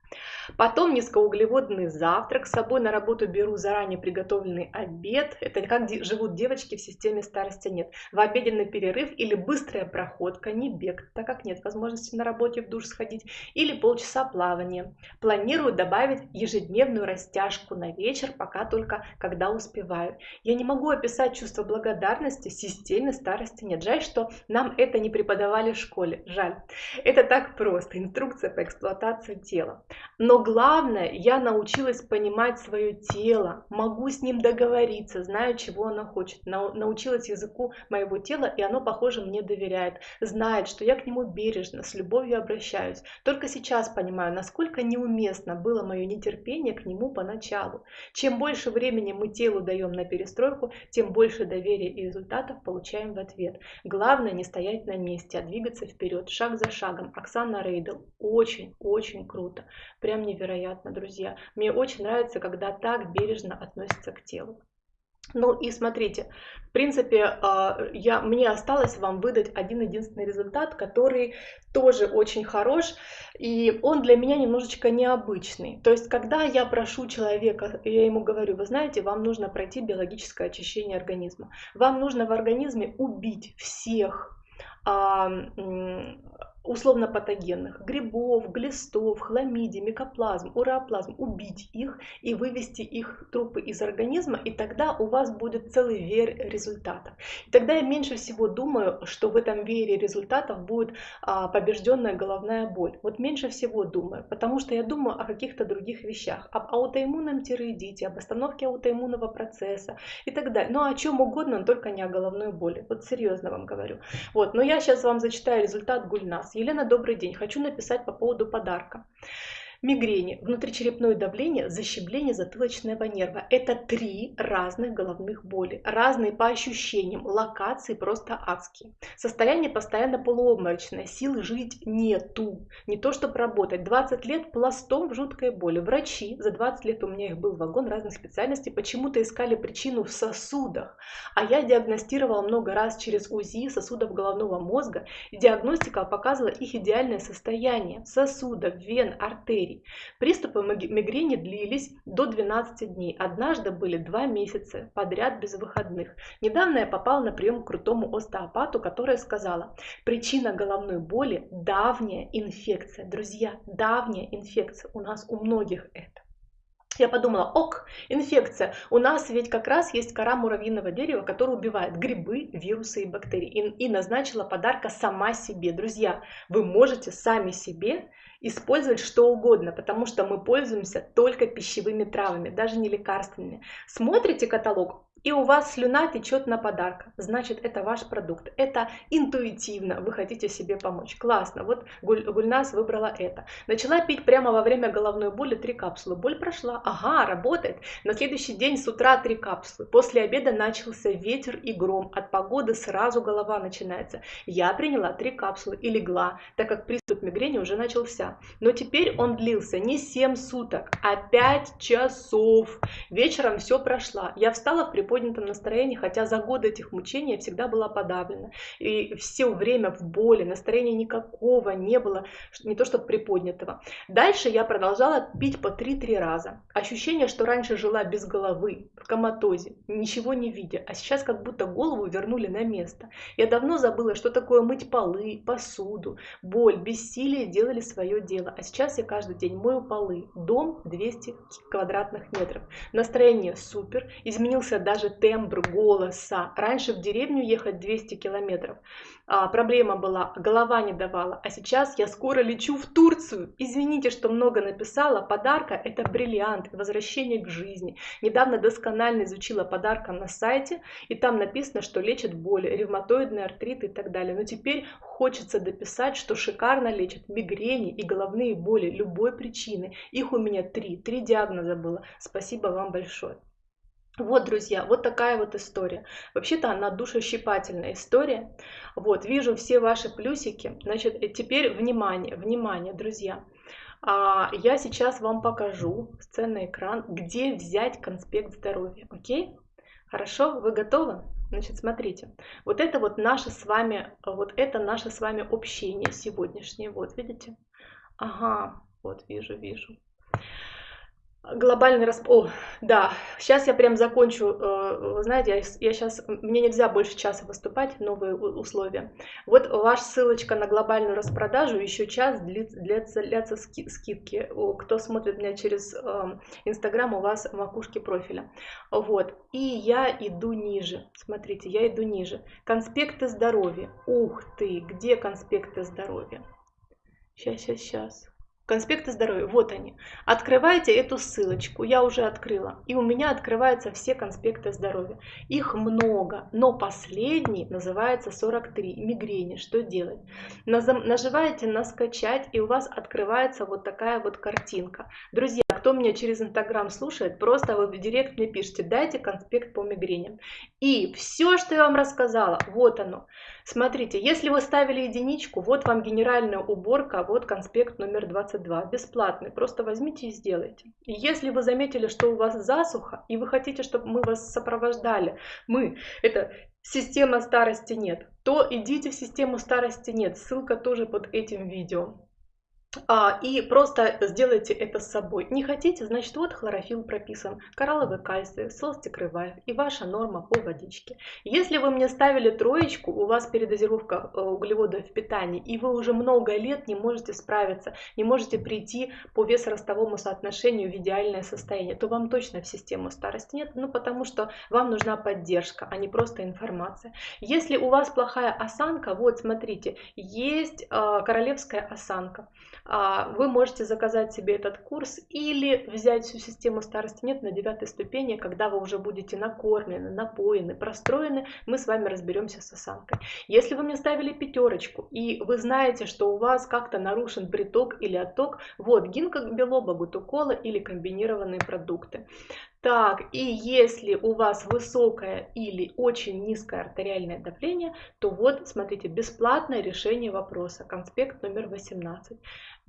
Потом низкоуглеводный завтрак. С собой на работу беру заранее приготовленный обед. Это как живут девочки в системе старости нет. В обеденный перерыв или быстрая проходка, не бег, так как нет возможности на работе в душ сходить, или полчаса плавания. Планирую добавить ежедневную растяжку на вечер, пока только когда успеваю. Я не могу описать чувство благодарности системе старости нет. Жаль, что нам это не преподавали в школе. Жаль. Это так просто. Инструкция по эксплуатации тела. Но главное, я научилась понимать свое тело, могу с ним договориться, знаю, чего оно хочет. Научилась языку моего тела, и оно, похоже, мне доверяет. Знает, что я к нему бережно, с любовью обращаюсь. Только сейчас понимаю, насколько неуместно было мое нетерпение к нему поначалу. Чем больше времени мы телу даем на перестройку, тем больше доверия и результатов получаем в ответ. Главное не стоять на месте, а двигаться вперед, шаг за шагом. Оксана Рейдел. Очень-очень круто. Прям невероятно, друзья. Мне очень нравится, когда так бережно относятся к телу. Ну и смотрите, в принципе, а, я, мне осталось вам выдать один единственный результат, который тоже очень хорош, и он для меня немножечко необычный. То есть, когда я прошу человека, я ему говорю, вы знаете, вам нужно пройти биологическое очищение организма, вам нужно в организме убить всех а, условно патогенных, грибов, глистов, хламидий, микоплазм, уреоплазм, убить их и вывести их трупы из организма, и тогда у вас будет целый веер результатов. И тогда я меньше всего думаю, что в этом веере результатов будет а, побежденная головная боль. Вот меньше всего думаю, потому что я думаю о каких-то других вещах, об аутоиммунном тиреидите, об остановке аутоиммунного процесса и так далее. Ну, о чем угодно, но только не о головной боли. Вот серьезно вам говорю. Вот, но я сейчас вам зачитаю результат Гульнас. Елена, добрый день. Хочу написать по поводу подарка мигрени, внутричерепное давление, защемление затылочного нерва. Это три разных головных боли, разные по ощущениям, локации просто адские. Состояние постоянно полуобморочное, сил жить нету, не то чтобы работать. 20 лет пластом в жуткой боли. Врачи, за 20 лет у меня их был вагон разных специальностей, почему-то искали причину в сосудах, а я диагностировала много раз через УЗИ сосудов головного мозга, и диагностика показывала их идеальное состояние сосудов, вен, артерий артерий. Приступы мигрени длились до 12 дней. Однажды были два месяца подряд без выходных. Недавно я попала на прием к крутому остеопату, которая сказала, причина головной боли – давняя инфекция. Друзья, давняя инфекция. У нас у многих это. Я подумала, ок, инфекция. У нас ведь как раз есть кора муравьиного дерева, которая убивает грибы, вирусы и бактерии. И, и назначила подарка сама себе. Друзья, вы можете сами себе использовать что угодно, потому что мы пользуемся только пищевыми травами, даже не лекарственными. Смотрите каталог, и у вас слюна течет на подарок, значит это ваш продукт, это интуитивно, вы хотите себе помочь. Классно, вот Гуль, Гульнас выбрала это. Начала пить прямо во время головной боли три капсулы, боль прошла, ага, работает. На следующий день с утра три капсулы, после обеда начался ветер и гром, от погоды сразу голова начинается. Я приняла три капсулы и легла, так как приступ мигрени уже начался. Но теперь он длился не 7 суток, а 5 часов. Вечером все прошло, я встала в приподнятом приподнятом настроении, хотя за годы этих мучений я всегда была подавлена. И все время в боли, настроения никакого не было, не то что приподнятого. Дальше я продолжала пить по 3-3 раза. Ощущение, что раньше жила без головы, в коматозе, ничего не видя, а сейчас как будто голову вернули на место. Я давно забыла, что такое мыть полы, посуду, боль, бессилие делали свое дело. А сейчас я каждый день мою полы. Дом 200 квадратных метров. Настроение супер, изменился даже даже тембр голоса. Раньше в деревню ехать 200 километров. А, проблема была, голова не давала. А сейчас я скоро лечу в Турцию. Извините, что много написала. Подарка это бриллиант, возвращение к жизни. Недавно досконально изучила подарка на сайте. И там написано, что лечит боли, ревматоидный артрит и так далее. Но теперь хочется дописать, что шикарно лечит мигрени и головные боли любой причины. Их у меня три. Три диагноза было. Спасибо вам большое. Вот, друзья, вот такая вот история. Вообще-то она душещипательная история. Вот, вижу все ваши плюсики. Значит, э, теперь внимание, внимание, друзья. А, я сейчас вам покажу сценный экран, где взять конспект здоровья. Окей? Хорошо, вы готовы? Значит, смотрите, вот это вот наше с вами, вот это наше с вами общение сегодняшнее. Вот, видите? Ага, вот вижу, вижу. Глобальный расп... О, да, сейчас я прям закончу. Э, знаете, я, я сейчас... Мне нельзя больше часа выступать, новые условия. Вот ваша ссылочка на глобальную распродажу, еще час длится, длятся, длятся скидки. Кто смотрит меня через эм, Инстаграм, у вас макушки профиля. Вот. И я иду ниже. Смотрите, я иду ниже. Конспекты здоровья. Ух ты, где конспекты здоровья? Сейчас, сейчас, сейчас. Конспекты здоровья, вот они. Открывайте эту ссылочку, я уже открыла. И у меня открываются все конспекты здоровья. Их много, но последний называется 43, мигрени. Что делать? Нажимаете на скачать, и у вас открывается вот такая вот картинка. Друзья, кто меня через Инстаграм слушает, просто вы в директ мне пишите, дайте конспект по мигреням. И все, что я вам рассказала, вот оно. Смотрите, если вы ставили единичку, вот вам генеральная уборка, вот конспект номер 22, бесплатный, просто возьмите и сделайте. И если вы заметили, что у вас засуха, и вы хотите, чтобы мы вас сопровождали, мы, это система старости нет, то идите в систему старости нет, ссылка тоже под этим видео. А, и просто сделайте это с собой. Не хотите, значит вот хлорофилл прописан, коралловый кальций, солстикрываев и ваша норма по водичке. Если вы мне ставили троечку, у вас передозировка э, углеводов в питании, и вы уже много лет не можете справиться, не можете прийти по весоростовому соотношению в идеальное состояние, то вам точно в систему старости нет, ну потому что вам нужна поддержка, а не просто информация. Если у вас плохая осанка, вот смотрите, есть э, королевская осанка. А, вы можете заказать себе этот курс или взять всю систему старости нет на девятой ступени, когда вы уже будете накормлены, напоены, простроены, мы с вами разберемся с осанкой. Если вы мне ставили пятерочку и вы знаете, что у вас как-то нарушен приток или отток, вот гинка белоба, гутукола или комбинированные продукты. Так, и если у вас высокое или очень низкое артериальное давление, то вот, смотрите, бесплатное решение вопроса, конспект номер 18.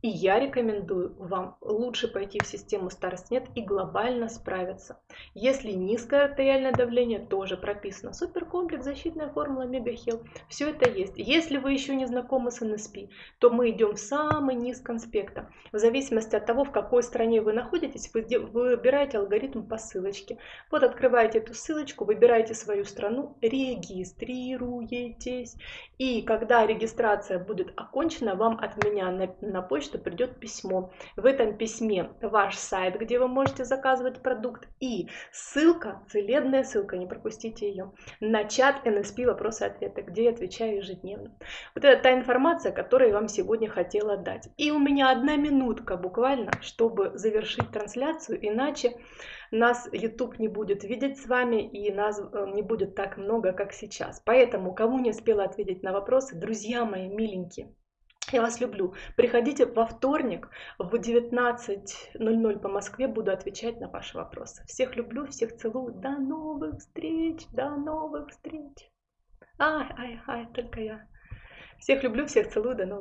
И я рекомендую вам лучше пойти в систему Старостнет и глобально справиться. Если низкое артериальное давление, тоже прописано. Суперкомплекс, защитная формула Мегахил. Все это есть. Если вы еще не знакомы с НСП, то мы идем в самый низ конспекта. В зависимости от того, в какой стране вы находитесь, вы выбираете алгоритм по ссылочке. Вот открываете эту ссылочку, выбираете свою страну, регистрируетесь. И когда регистрация будет окончена, вам от меня на, на почту придет письмо. В этом письме ваш сайт, где вы можете заказывать продукт, и ссылка, целебная ссылка, не пропустите ее, на чат NSP вопросы-ответы, где я отвечаю ежедневно. Вот это та информация, которую я вам сегодня хотела дать. И у меня одна минутка буквально, чтобы завершить трансляцию, иначе нас YouTube не будет видеть с вами и нас э, не будет так много, как сейчас. Поэтому, кому не успела ответить на вопросы, друзья мои миленькие, я вас люблю. Приходите во вторник в 19.00 по Москве, буду отвечать на ваши вопросы. Всех люблю, всех целую. До новых встреч, до новых встреч. Ай, ай, ай, только я. Всех люблю, всех целую, до новых